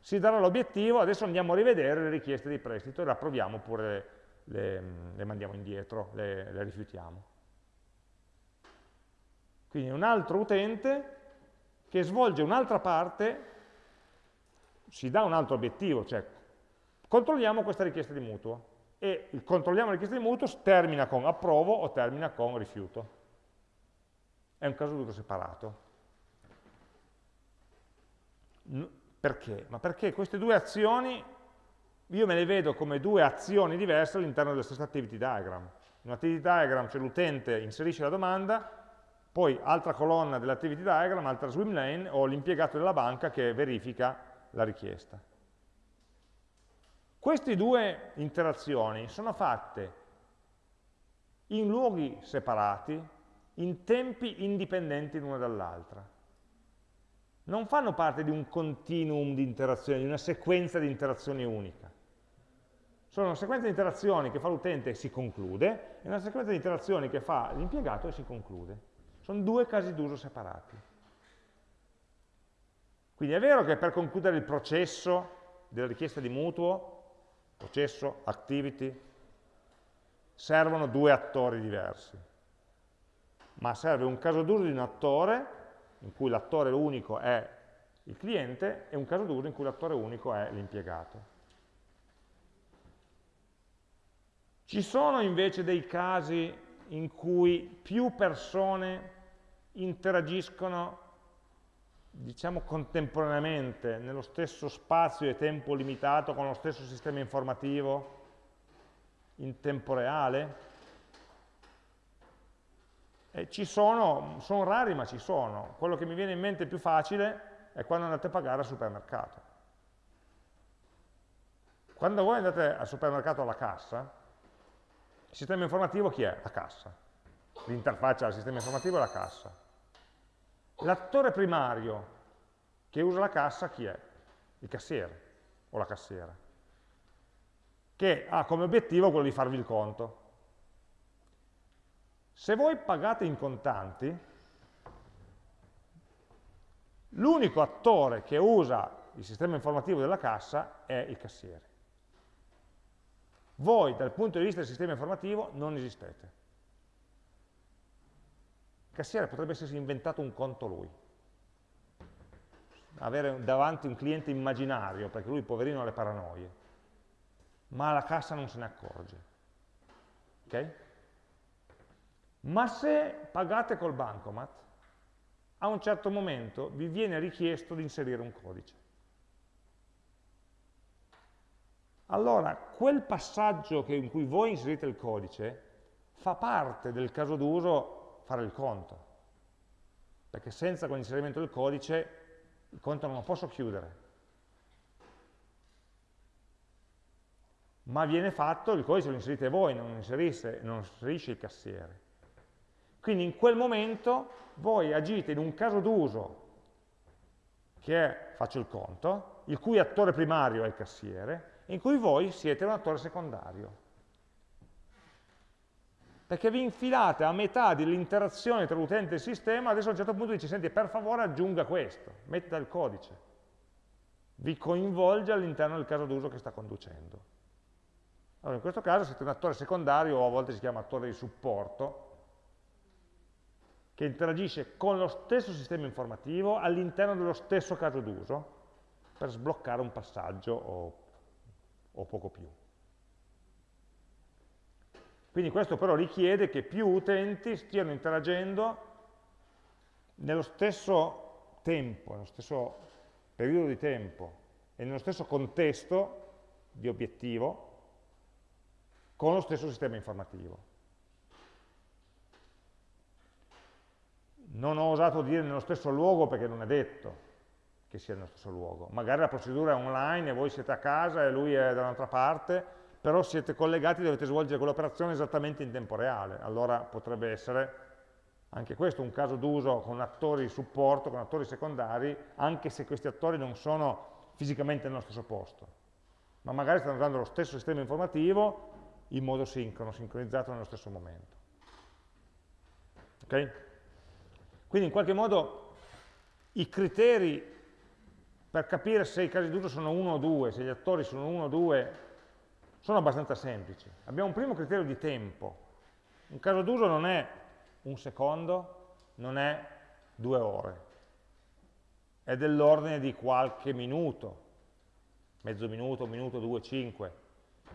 si darà l'obiettivo, adesso andiamo a rivedere le richieste di prestito e le approviamo oppure le, le mandiamo indietro, le, le rifiutiamo. Quindi un altro utente che svolge un'altra parte, si dà un altro obiettivo, cioè controlliamo questa richiesta di mutuo e il controlliamo la richiesta di mutuo termina con approvo o termina con rifiuto. È un caso d'uso separato. Perché? Ma perché queste due azioni io me le vedo come due azioni diverse all'interno della stessa activity diagram. In un'activity diagram c'è l'utente inserisce la domanda, poi altra colonna dell'activity diagram, altra swim lane, o l'impiegato della banca che verifica la richiesta. Queste due interazioni sono fatte in luoghi separati, in tempi indipendenti l'una dall'altra non fanno parte di un continuum di interazioni, di una sequenza di interazioni unica. Sono una sequenza di interazioni che fa l'utente e si conclude, e una sequenza di interazioni che fa l'impiegato e si conclude. Sono due casi d'uso separati. Quindi è vero che per concludere il processo della richiesta di mutuo, processo, activity, servono due attori diversi. Ma serve un caso d'uso di un attore in cui l'attore unico è il cliente e un caso d'uso in cui l'attore unico è l'impiegato. Ci sono invece dei casi in cui più persone interagiscono diciamo contemporaneamente nello stesso spazio e tempo limitato con lo stesso sistema informativo in tempo reale? Eh, ci sono, sono rari ma ci sono. Quello che mi viene in mente più facile è quando andate a pagare al supermercato. Quando voi andate al supermercato alla cassa, il sistema informativo chi è? La cassa. L'interfaccia del sistema informativo è la cassa. L'attore primario che usa la cassa chi è? Il cassiere o la cassiera, che ha come obiettivo quello di farvi il conto. Se voi pagate in contanti, l'unico attore che usa il sistema informativo della cassa è il cassiere. Voi, dal punto di vista del sistema informativo, non esistete. Cassiere potrebbe essersi inventato un conto lui. Avere davanti un cliente immaginario, perché lui, poverino, ha le paranoie. Ma la cassa non se ne accorge. Ok? Ma se pagate col bancomat, a un certo momento vi viene richiesto di inserire un codice. Allora, quel passaggio in cui voi inserite il codice fa parte del caso d'uso fare il conto, perché senza quell'inserimento del codice il conto non lo posso chiudere. Ma viene fatto, il codice lo inserite voi, non, inserisce, non inserisce il cassiere. Quindi in quel momento voi agite in un caso d'uso che è, faccio il conto, il cui attore primario è il cassiere, in cui voi siete un attore secondario. Perché vi infilate a metà dell'interazione tra l'utente e il sistema, adesso a un certo punto dice, senti, per favore aggiunga questo, metta il codice. Vi coinvolge all'interno del caso d'uso che sta conducendo. Allora, in questo caso siete un attore secondario, o a volte si chiama attore di supporto, che interagisce con lo stesso sistema informativo all'interno dello stesso caso d'uso per sbloccare un passaggio o, o poco più. Quindi questo però richiede che più utenti stiano interagendo nello stesso tempo, nello stesso periodo di tempo e nello stesso contesto di obiettivo con lo stesso sistema informativo. non ho osato dire nello stesso luogo perché non è detto che sia nello stesso luogo. Magari la procedura è online e voi siete a casa e lui è da un'altra parte, però siete collegati e dovete svolgere quell'operazione esattamente in tempo reale. Allora potrebbe essere anche questo un caso d'uso con attori di supporto, con attori secondari, anche se questi attori non sono fisicamente nello stesso posto, ma magari stanno usando lo stesso sistema informativo in modo sincrono, sincronizzato nello stesso momento. Okay? Quindi in qualche modo i criteri per capire se i casi d'uso sono uno o due, se gli attori sono uno o due, sono abbastanza semplici. Abbiamo un primo criterio di tempo. Un caso d'uso non è un secondo, non è due ore, è dell'ordine di qualche minuto, mezzo minuto, minuto, due, cinque.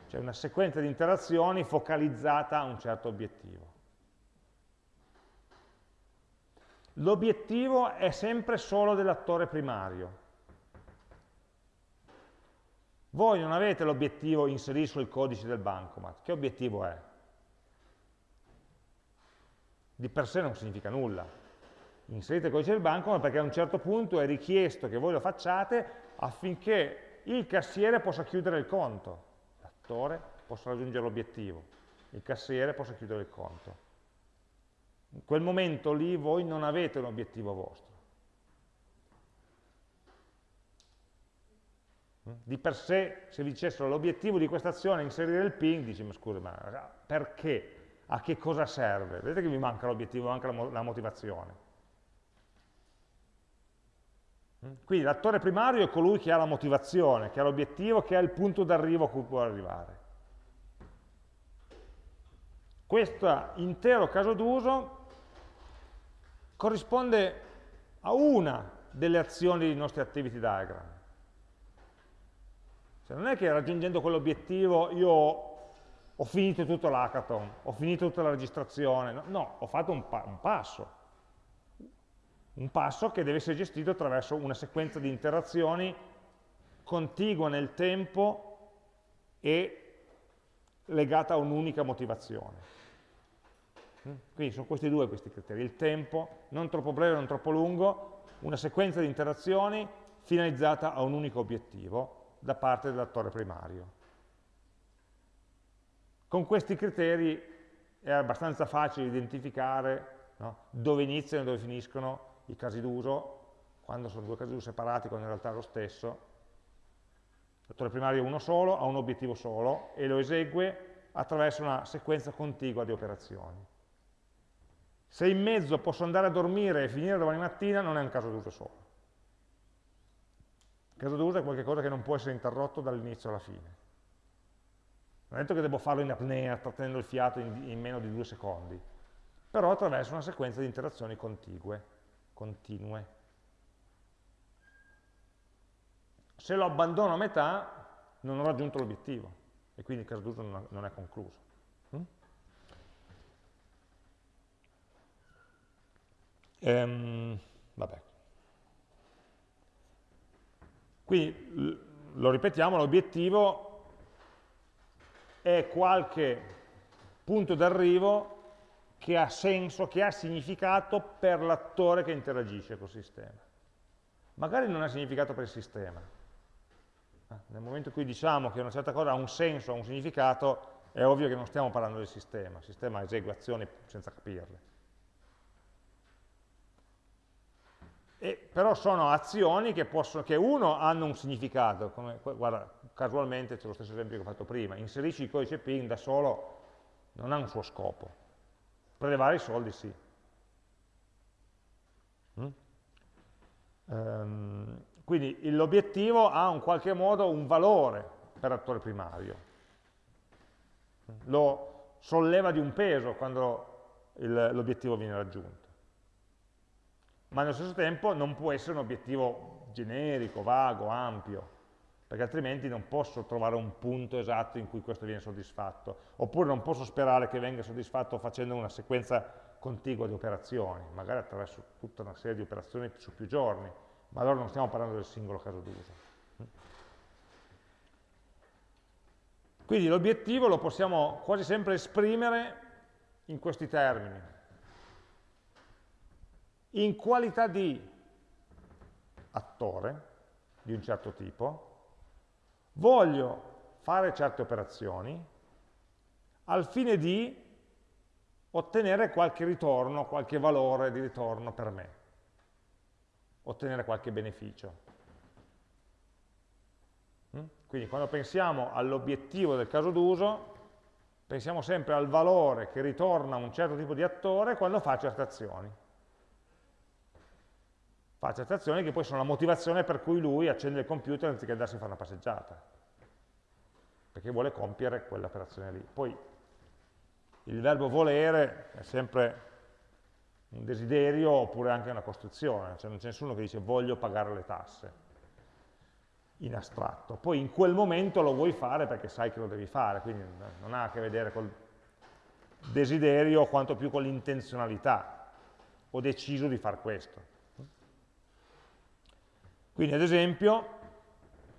Cioè una sequenza di interazioni focalizzata a un certo obiettivo. L'obiettivo è sempre solo dell'attore primario. Voi non avete l'obiettivo inserisco il codice del bancomat. Che obiettivo è? Di per sé non significa nulla. Inserite il codice del bancomat perché a un certo punto è richiesto che voi lo facciate affinché il cassiere possa chiudere il conto. L'attore possa raggiungere l'obiettivo. Il cassiere possa chiudere il conto. In quel momento lì voi non avete un obiettivo vostro. Di per sé, se dicessero l'obiettivo di questa azione è inserire il ping, dici, ma scusa, ma perché? A che cosa serve? Vedete che vi manca l'obiettivo, manca la motivazione. Quindi l'attore primario è colui che ha la motivazione, che ha l'obiettivo, che ha il punto d'arrivo a cui può arrivare. Questo intero caso d'uso corrisponde a una delle azioni dei nostri activity diagram. Cioè non è che raggiungendo quell'obiettivo io ho finito tutto l'hackathon, ho finito tutta la registrazione, no, no ho fatto un, pa un passo, un passo che deve essere gestito attraverso una sequenza di interazioni contigua nel tempo e legata a un'unica motivazione. Quindi sono questi due questi criteri, il tempo, non troppo breve, non troppo lungo, una sequenza di interazioni finalizzata a un unico obiettivo da parte dell'attore primario. Con questi criteri è abbastanza facile identificare no, dove iniziano e dove finiscono i casi d'uso, quando sono due casi d'uso separati, quando in realtà è lo stesso. L'attore primario è uno solo, ha un obiettivo solo e lo esegue attraverso una sequenza contigua di operazioni. Se in mezzo posso andare a dormire e finire domani mattina, non è un caso d'uso solo. Caso d'uso è qualcosa che non può essere interrotto dall'inizio alla fine. Non è detto che devo farlo in apnea, trattenendo il fiato in, in meno di due secondi, però attraverso una sequenza di interazioni contigue, continue. Se lo abbandono a metà, non ho raggiunto l'obiettivo, e quindi il caso d'uso non, è concluso. Ehm, vabbè. Quindi, lo ripetiamo, l'obiettivo è qualche punto d'arrivo che ha senso, che ha significato per l'attore che interagisce col sistema. Magari non ha significato per il sistema. Eh, nel momento in cui diciamo che una certa cosa ha un senso, ha un significato, è ovvio che non stiamo parlando del sistema, il sistema esegue azioni senza capirle. E, però sono azioni che, possono, che, uno hanno un significato, come, guarda, casualmente c'è lo stesso esempio che ho fatto prima, inserisci il codice PIN da solo non ha un suo scopo, prelevare i soldi sì. Mm? Um, quindi l'obiettivo ha in qualche modo un valore per l'attore primario, lo solleva di un peso quando l'obiettivo viene raggiunto ma allo stesso tempo non può essere un obiettivo generico, vago, ampio, perché altrimenti non posso trovare un punto esatto in cui questo viene soddisfatto, oppure non posso sperare che venga soddisfatto facendo una sequenza contigua di operazioni, magari attraverso tutta una serie di operazioni su più giorni, ma allora non stiamo parlando del singolo caso d'uso. Quindi l'obiettivo lo possiamo quasi sempre esprimere in questi termini, in qualità di attore di un certo tipo, voglio fare certe operazioni al fine di ottenere qualche ritorno, qualche valore di ritorno per me, ottenere qualche beneficio. Mm? Quindi quando pensiamo all'obiettivo del caso d'uso, pensiamo sempre al valore che ritorna un certo tipo di attore quando fa certe azioni fa certe azioni che poi sono la motivazione per cui lui accende il computer anziché andarsi a fare una passeggiata, perché vuole compiere quell'operazione lì. Poi il verbo volere è sempre un desiderio oppure anche una costruzione, cioè non c'è nessuno che dice voglio pagare le tasse in astratto, poi in quel momento lo vuoi fare perché sai che lo devi fare, quindi non ha a che vedere col desiderio quanto più con l'intenzionalità, ho deciso di fare questo. Quindi ad esempio,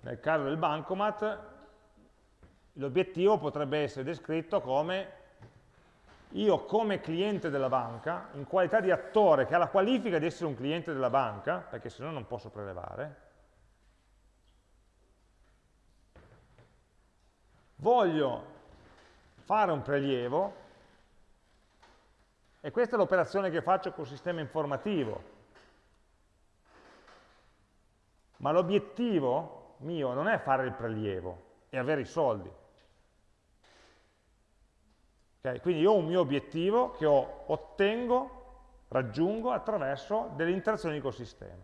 nel caso del bancomat, l'obiettivo potrebbe essere descritto come io come cliente della banca, in qualità di attore che ha la qualifica di essere un cliente della banca, perché se no non posso prelevare, voglio fare un prelievo, e questa è l'operazione che faccio col sistema informativo, ma l'obiettivo mio non è fare il prelievo, è avere i soldi. Okay? Quindi io ho un mio obiettivo che ho, ottengo, raggiungo attraverso delle interazioni col sistema.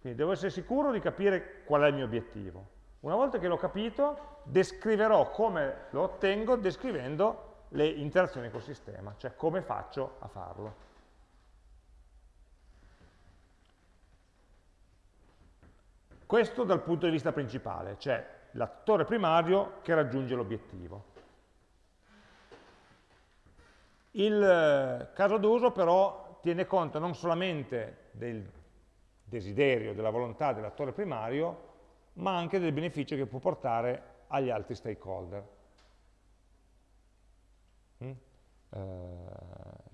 Quindi devo essere sicuro di capire qual è il mio obiettivo. Una volta che l'ho capito, descriverò come lo ottengo descrivendo le interazioni col sistema, cioè come faccio a farlo. Questo dal punto di vista principale, cioè l'attore primario che raggiunge l'obiettivo. Il eh, caso d'uso però tiene conto non solamente del desiderio, della volontà dell'attore primario, ma anche del beneficio che può portare agli altri stakeholder. Mm? Eh,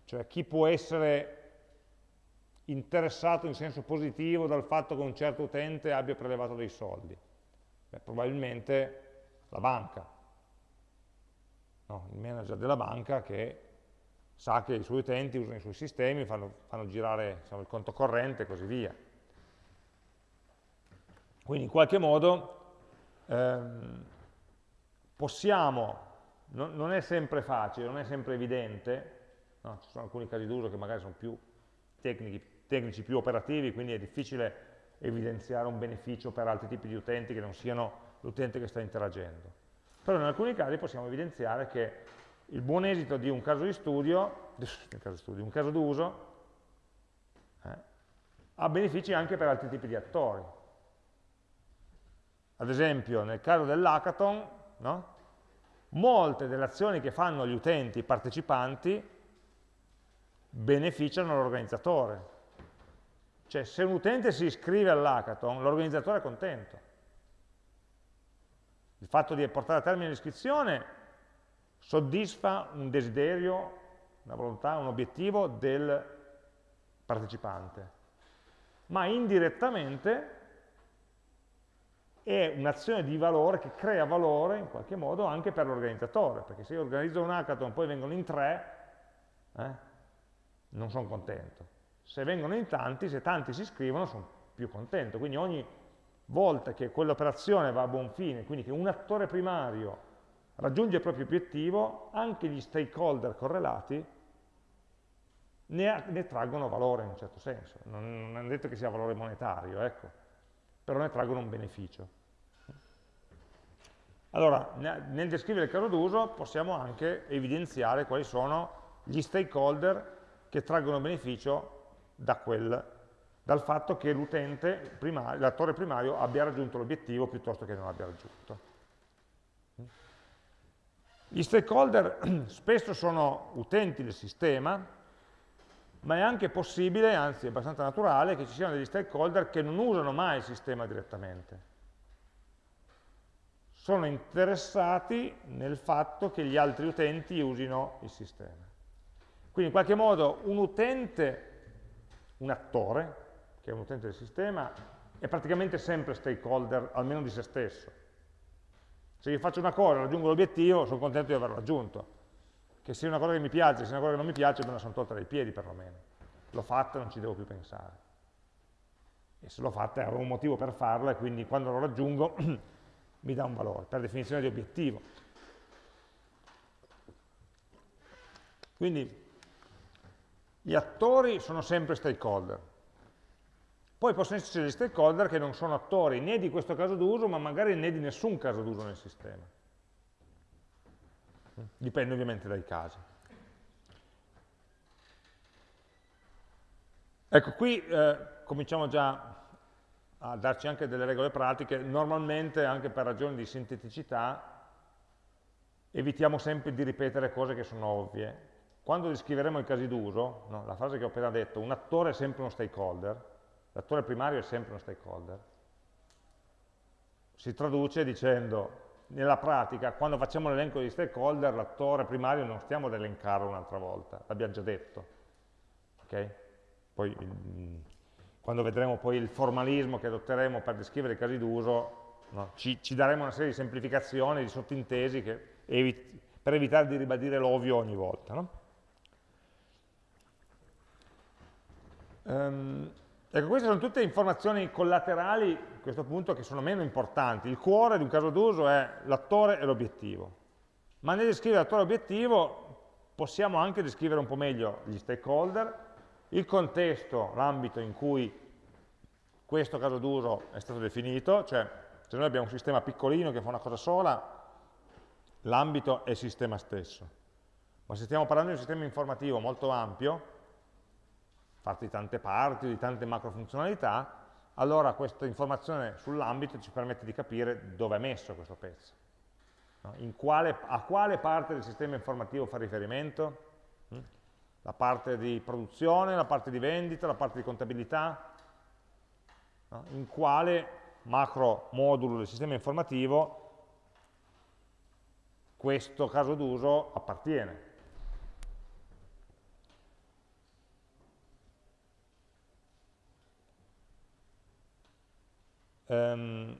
cioè chi può essere interessato in senso positivo dal fatto che un certo utente abbia prelevato dei soldi? Beh, probabilmente la banca, no, il manager della banca che sa che i suoi utenti usano i suoi sistemi, fanno, fanno girare diciamo, il conto corrente e così via. Quindi in qualche modo ehm, possiamo, no, non è sempre facile, non è sempre evidente, no? ci sono alcuni casi d'uso che magari sono più tecnici, tecnici, più operativi, quindi è difficile evidenziare un beneficio per altri tipi di utenti che non siano l'utente che sta interagendo. Però in alcuni casi possiamo evidenziare che il buon esito di un caso di studio, un caso d'uso, eh, ha benefici anche per altri tipi di attori. Ad esempio, nel caso dell'hackathon, no? molte delle azioni che fanno gli utenti, partecipanti, beneficiano l'organizzatore. Cioè, se un utente si iscrive all'hackathon, l'organizzatore è contento. Il fatto di portare a termine l'iscrizione soddisfa un desiderio, una volontà, un obiettivo del partecipante, ma indirettamente è un'azione di valore che crea valore in qualche modo anche per l'organizzatore, perché se io organizzo un hackathon e poi vengono in tre, eh, non sono contento. Se vengono in tanti, se tanti si iscrivono, sono più contento. Quindi ogni volta che quell'operazione va a buon fine, quindi che un attore primario raggiunge il proprio obiettivo, anche gli stakeholder correlati ne, ne traggono valore in un certo senso. Non, non è detto che sia valore monetario, ecco, però ne traggono un beneficio. Allora, nel descrivere il caso d'uso possiamo anche evidenziare quali sono gli stakeholder che traggono beneficio da quel, dal fatto che l'utente, l'attore primario, abbia raggiunto l'obiettivo piuttosto che non abbia raggiunto. Gli stakeholder [CLEARS THROAT] spesso sono utenti del sistema, ma è anche possibile, anzi è abbastanza naturale, che ci siano degli stakeholder che non usano mai il sistema direttamente. Sono interessati nel fatto che gli altri utenti usino il sistema. Quindi in qualche modo un utente, un attore, che è un utente del sistema, è praticamente sempre stakeholder, almeno di se stesso se io faccio una cosa, raggiungo l'obiettivo, sono contento di averlo raggiunto. Che sia una cosa che mi piace, sia una cosa che non mi piace, me la sono tolta dai piedi perlomeno. L'ho fatta, non ci devo più pensare. E se l'ho fatta avevo un motivo per farla e quindi quando lo raggiungo [CLEARS THROAT] mi dà un valore, per definizione di obiettivo. Quindi gli attori sono sempre stakeholder, poi possono esserci degli stakeholder che non sono attori né di questo caso d'uso, ma magari né di nessun caso d'uso nel sistema. Dipende ovviamente dai casi. Ecco, qui eh, cominciamo già a darci anche delle regole pratiche. Normalmente, anche per ragioni di sinteticità, evitiamo sempre di ripetere cose che sono ovvie. Quando descriveremo i casi d'uso, no, la frase che ho appena detto, un attore è sempre uno stakeholder, l'attore primario è sempre uno stakeholder. Si traduce dicendo, nella pratica, quando facciamo l'elenco di stakeholder, l'attore primario non stiamo ad elencarlo un'altra volta, l'abbiamo già detto. Okay? Poi, mm, quando vedremo poi il formalismo che adotteremo per descrivere i casi d'uso, no, ci, ci, daremo una serie di semplificazioni, di sottintesi evit per evitare di ribadire l'ovvio ogni volta. No? Um, Ecco, queste sono tutte informazioni collaterali, a questo punto, che sono meno importanti. Il cuore di un caso d'uso è l'attore e l'obiettivo. Ma nel descrivere l'attore e l'obiettivo possiamo anche descrivere un po' meglio gli stakeholder, il contesto, l'ambito in cui questo caso d'uso è stato definito, cioè se noi abbiamo un sistema piccolino che fa una cosa sola, l'ambito è il sistema stesso. Ma se stiamo parlando di un sistema informativo molto ampio, fatto di tante parti, di tante macro funzionalità, allora questa informazione sull'ambito ci permette di capire dove è messo questo pezzo. No? Quale, a quale parte del sistema informativo fa riferimento? Mm? La parte di produzione, la parte di vendita, la parte di contabilità? No? In quale macro modulo del sistema informativo questo caso d'uso appartiene. Um,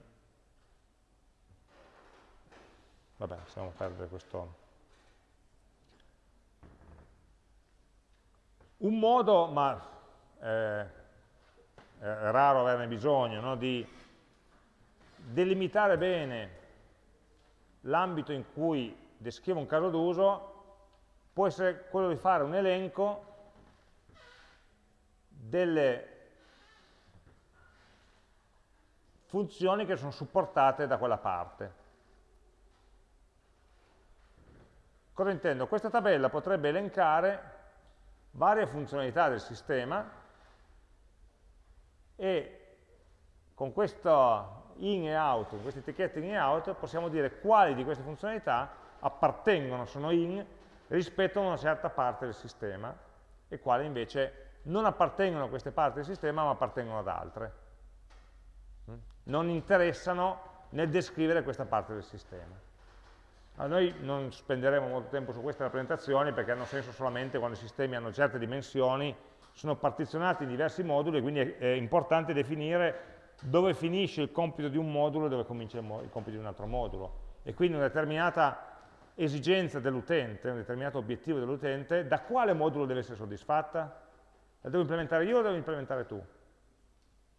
vabbè, possiamo perdere questo. Un modo, ma eh, è raro averne bisogno, no, di delimitare bene l'ambito in cui descrivo un caso d'uso può essere quello di fare un elenco delle funzioni che sono supportate da quella parte. Cosa intendo? Questa tabella potrebbe elencare varie funzionalità del sistema e con questo in e out, con queste etichette in e out, possiamo dire quali di queste funzionalità appartengono, sono in, rispetto a una certa parte del sistema e quali invece non appartengono a queste parti del sistema ma appartengono ad altre. Mm? Non interessano nel descrivere questa parte del sistema. Allora, noi non spenderemo molto tempo su queste rappresentazioni perché hanno senso solamente quando i sistemi hanno certe dimensioni, sono partizionati in diversi moduli quindi è, importante definire dove finisce il compito di un modulo e dove comincia il, compito di un altro modulo. E quindi una determinata esigenza dell'utente, un determinato obiettivo dell'utente, da quale modulo deve essere soddisfatta? La devo implementare io o devo implementare tu?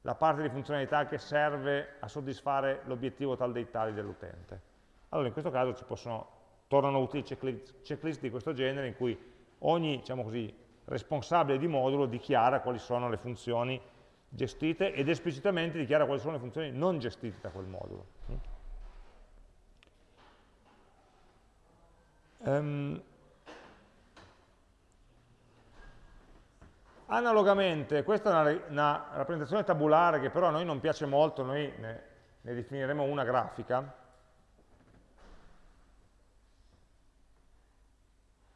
La parte di funzionalità che serve a soddisfare l'obiettivo tal dei tali dell'utente. Allora in questo caso ci possono, tornano utili checklist, checklist di questo genere in cui ogni diciamo così, responsabile di modulo dichiara quali sono le funzioni gestite ed esplicitamente dichiara quali sono le funzioni non gestite da quel modulo. Um, analogamente, questa è una, una, rappresentazione tabulare che però a noi non piace molto, noi ne, ne definiremo una grafica.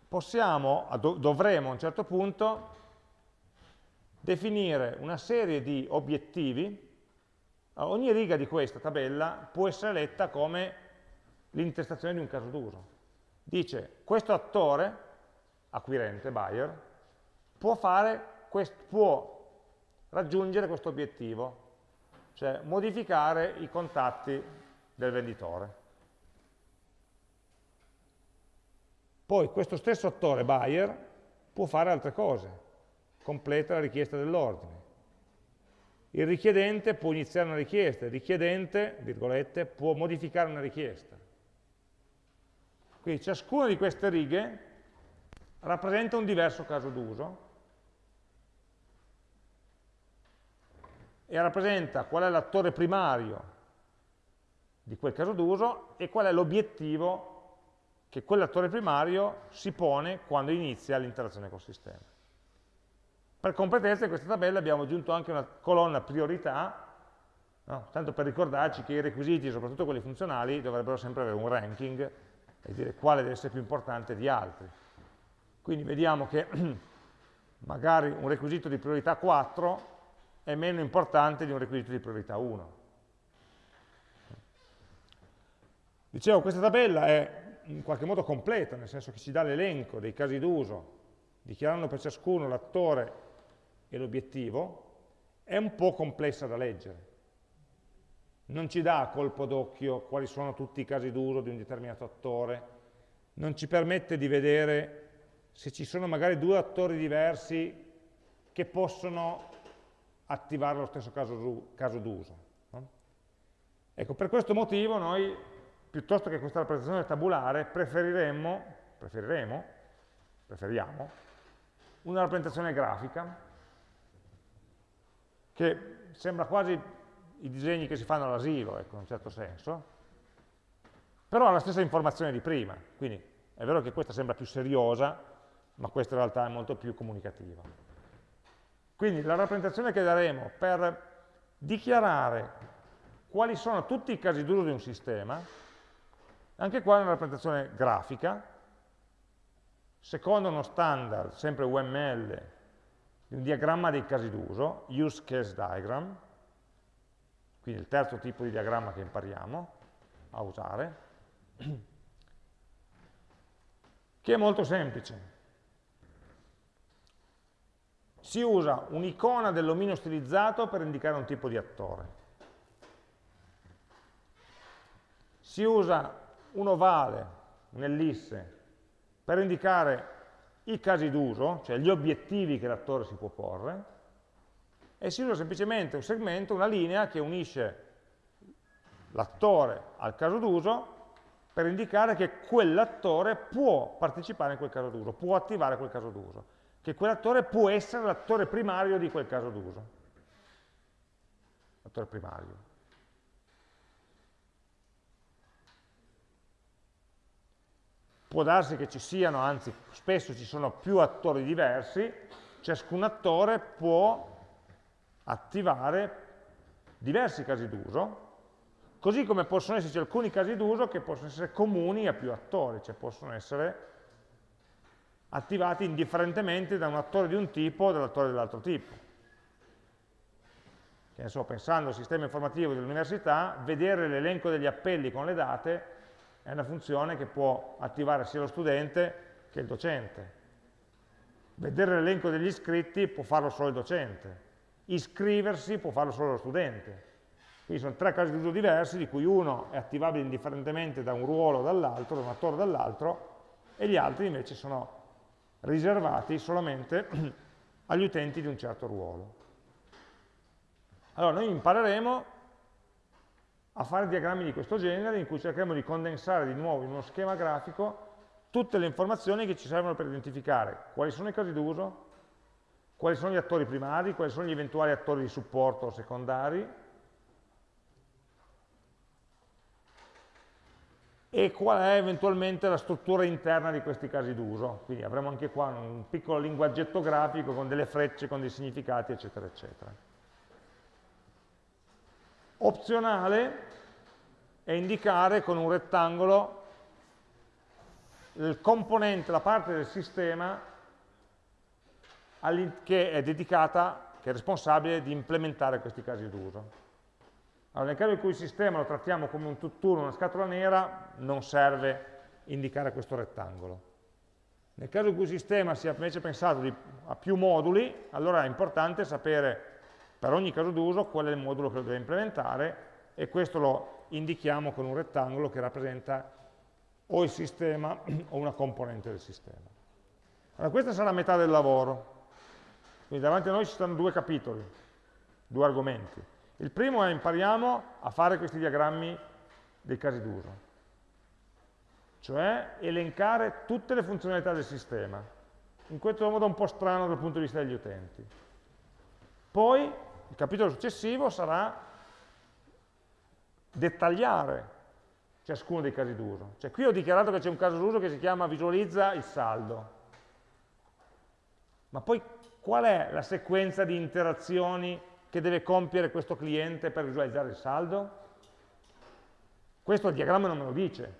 Possiamo, dovremo a un certo punto definire una serie di obiettivi, ogni riga di questa tabella può essere letta come l'intestazione di un caso d'uso. Dice, questo attore, acquirente, buyer, può, fare, può raggiungere questo obiettivo, cioè modificare i contatti del venditore. Poi questo stesso attore, buyer, può fare altre cose, completa la richiesta dell'ordine. Il richiedente può iniziare una richiesta, il richiedente, virgolette, può modificare una richiesta. Quindi ciascuna di queste righe rappresenta un diverso caso d'uso e rappresenta qual è l'attore primario di quel caso d'uso e qual è l'obiettivo che quell'attore primario si pone quando inizia l'interazione col sistema. Per completezza in questa tabella abbiamo aggiunto anche una colonna priorità, no? tanto per ricordarci che i requisiti, soprattutto quelli funzionali, dovrebbero sempre avere un ranking e dire quale deve essere più importante di altri. Quindi vediamo che [CLEARS THROAT] magari un requisito di priorità 4 è meno importante di un requisito di priorità 1. Dicevo, questa tabella è in qualche modo completa, nel senso che ci dà l'elenco dei casi d'uso, dichiarando per ciascuno l'attore e l'obiettivo, è un po' complessa da leggere. Non ci dà a colpo d'occhio quali sono tutti i casi d'uso di un determinato attore, non ci permette di vedere se ci sono magari due attori diversi che possono attivare lo stesso caso, d'uso. No? Ecco, per questo motivo noi, piuttosto che questa rappresentazione tabulare, preferiremmo, preferiremo, preferiamo, una rappresentazione grafica che sembra quasi i disegni che si fanno all'asilo, ecco, in un certo senso, però ha la stessa informazione di prima, quindi è vero che questa sembra più seriosa, ma questa in realtà è molto più comunicativa. Quindi la rappresentazione che daremo per dichiarare quali sono tutti i casi d'uso di un sistema, anche qua è una rappresentazione grafica, secondo uno standard, sempre UML, un diagramma dei casi d'uso, use case diagram, quindi il terzo tipo di diagramma che impariamo a usare, che è molto semplice. Si usa un'icona dell'omino stilizzato per indicare un tipo di attore. Si usa un ovale, un'ellisse, per indicare i casi d'uso, cioè gli obiettivi che l'attore si può porre, e si usa semplicemente un segmento, una linea che unisce l'attore al caso d'uso per indicare che quell'attore può partecipare in quel caso d'uso, può attivare quel caso d'uso, che quell'attore può essere l'attore primario di quel caso d'uso. L'attore primario. Può darsi che ci siano, anzi spesso ci sono più attori diversi, ciascun attore può attivare diversi casi d'uso, così come possono esserci alcuni casi d'uso che possono essere comuni a più attori, cioè possono essere attivati indifferentemente da un attore di un tipo o dall'attore dell'altro tipo. Che ne so, pensando al sistema informativo dell'università, vedere l'elenco degli appelli con le date è una funzione che può attivare sia lo studente che il docente. Vedere l'elenco degli iscritti può farlo solo il docente iscriversi può farlo solo lo studente. Quindi sono tre casi d'uso diversi, di cui uno è attivabile indifferentemente da un ruolo o dall'altro, da un attore o dall'altro, e gli altri invece sono riservati solamente [CLEARS THROAT] agli utenti di un certo ruolo. Allora, noi impareremo a fare diagrammi di questo genere, in cui cercheremo di condensare di nuovo in uno schema grafico tutte le informazioni che ci servono per identificare quali sono i casi d'uso, quali sono gli attori primari, quali sono gli eventuali attori di supporto secondari e qual è eventualmente la struttura interna di questi casi d'uso. Quindi avremo anche qua un piccolo linguaggetto grafico con delle frecce, con dei significati, eccetera, eccetera. Opzionale è indicare con un rettangolo il componente, la parte del sistema che è dedicata, che è responsabile di implementare questi casi d'uso. Allora, nel caso in cui il sistema lo trattiamo come un tutt'uno, una scatola nera, non serve indicare questo rettangolo. Nel caso in cui il sistema sia invece pensato di, a più moduli, allora è importante sapere per ogni caso d'uso qual è il modulo che lo deve implementare e questo lo indichiamo con un rettangolo che rappresenta o il sistema [CLEARS THROAT] o una componente del sistema. Allora, questa sarà metà del lavoro. Quindi davanti a noi ci stanno due capitoli, due argomenti. Il primo è impariamo a fare questi diagrammi dei casi d'uso, cioè elencare tutte le funzionalità del sistema, in questo modo un po' strano dal punto di vista degli utenti. Poi il capitolo successivo sarà dettagliare ciascuno dei casi d'uso. Cioè qui ho dichiarato che c'è un caso d'uso che si chiama visualizza il saldo, ma poi qual è la sequenza di interazioni che deve compiere questo cliente per visualizzare il saldo? Questo il diagramma non me lo dice,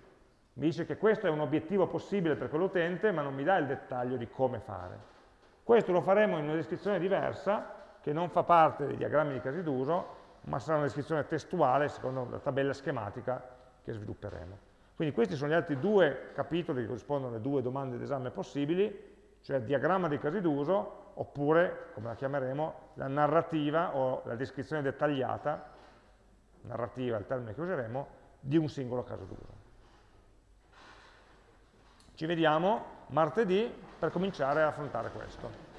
mi dice che questo è un obiettivo possibile per quell'utente, ma non mi dà il dettaglio di come fare. Questo lo faremo in una descrizione diversa, che non fa parte dei diagrammi di casi d'uso, ma sarà una descrizione testuale secondo la tabella schematica che svilupperemo. Quindi questi sono gli altri due capitoli che corrispondono alle due domande d'esame possibili, cioè il diagramma dei casi d'uso oppure, come la chiameremo, la narrativa o la descrizione dettagliata, narrativa è il termine che useremo, di un singolo caso d'uso. Ci vediamo martedì per cominciare a affrontare questo.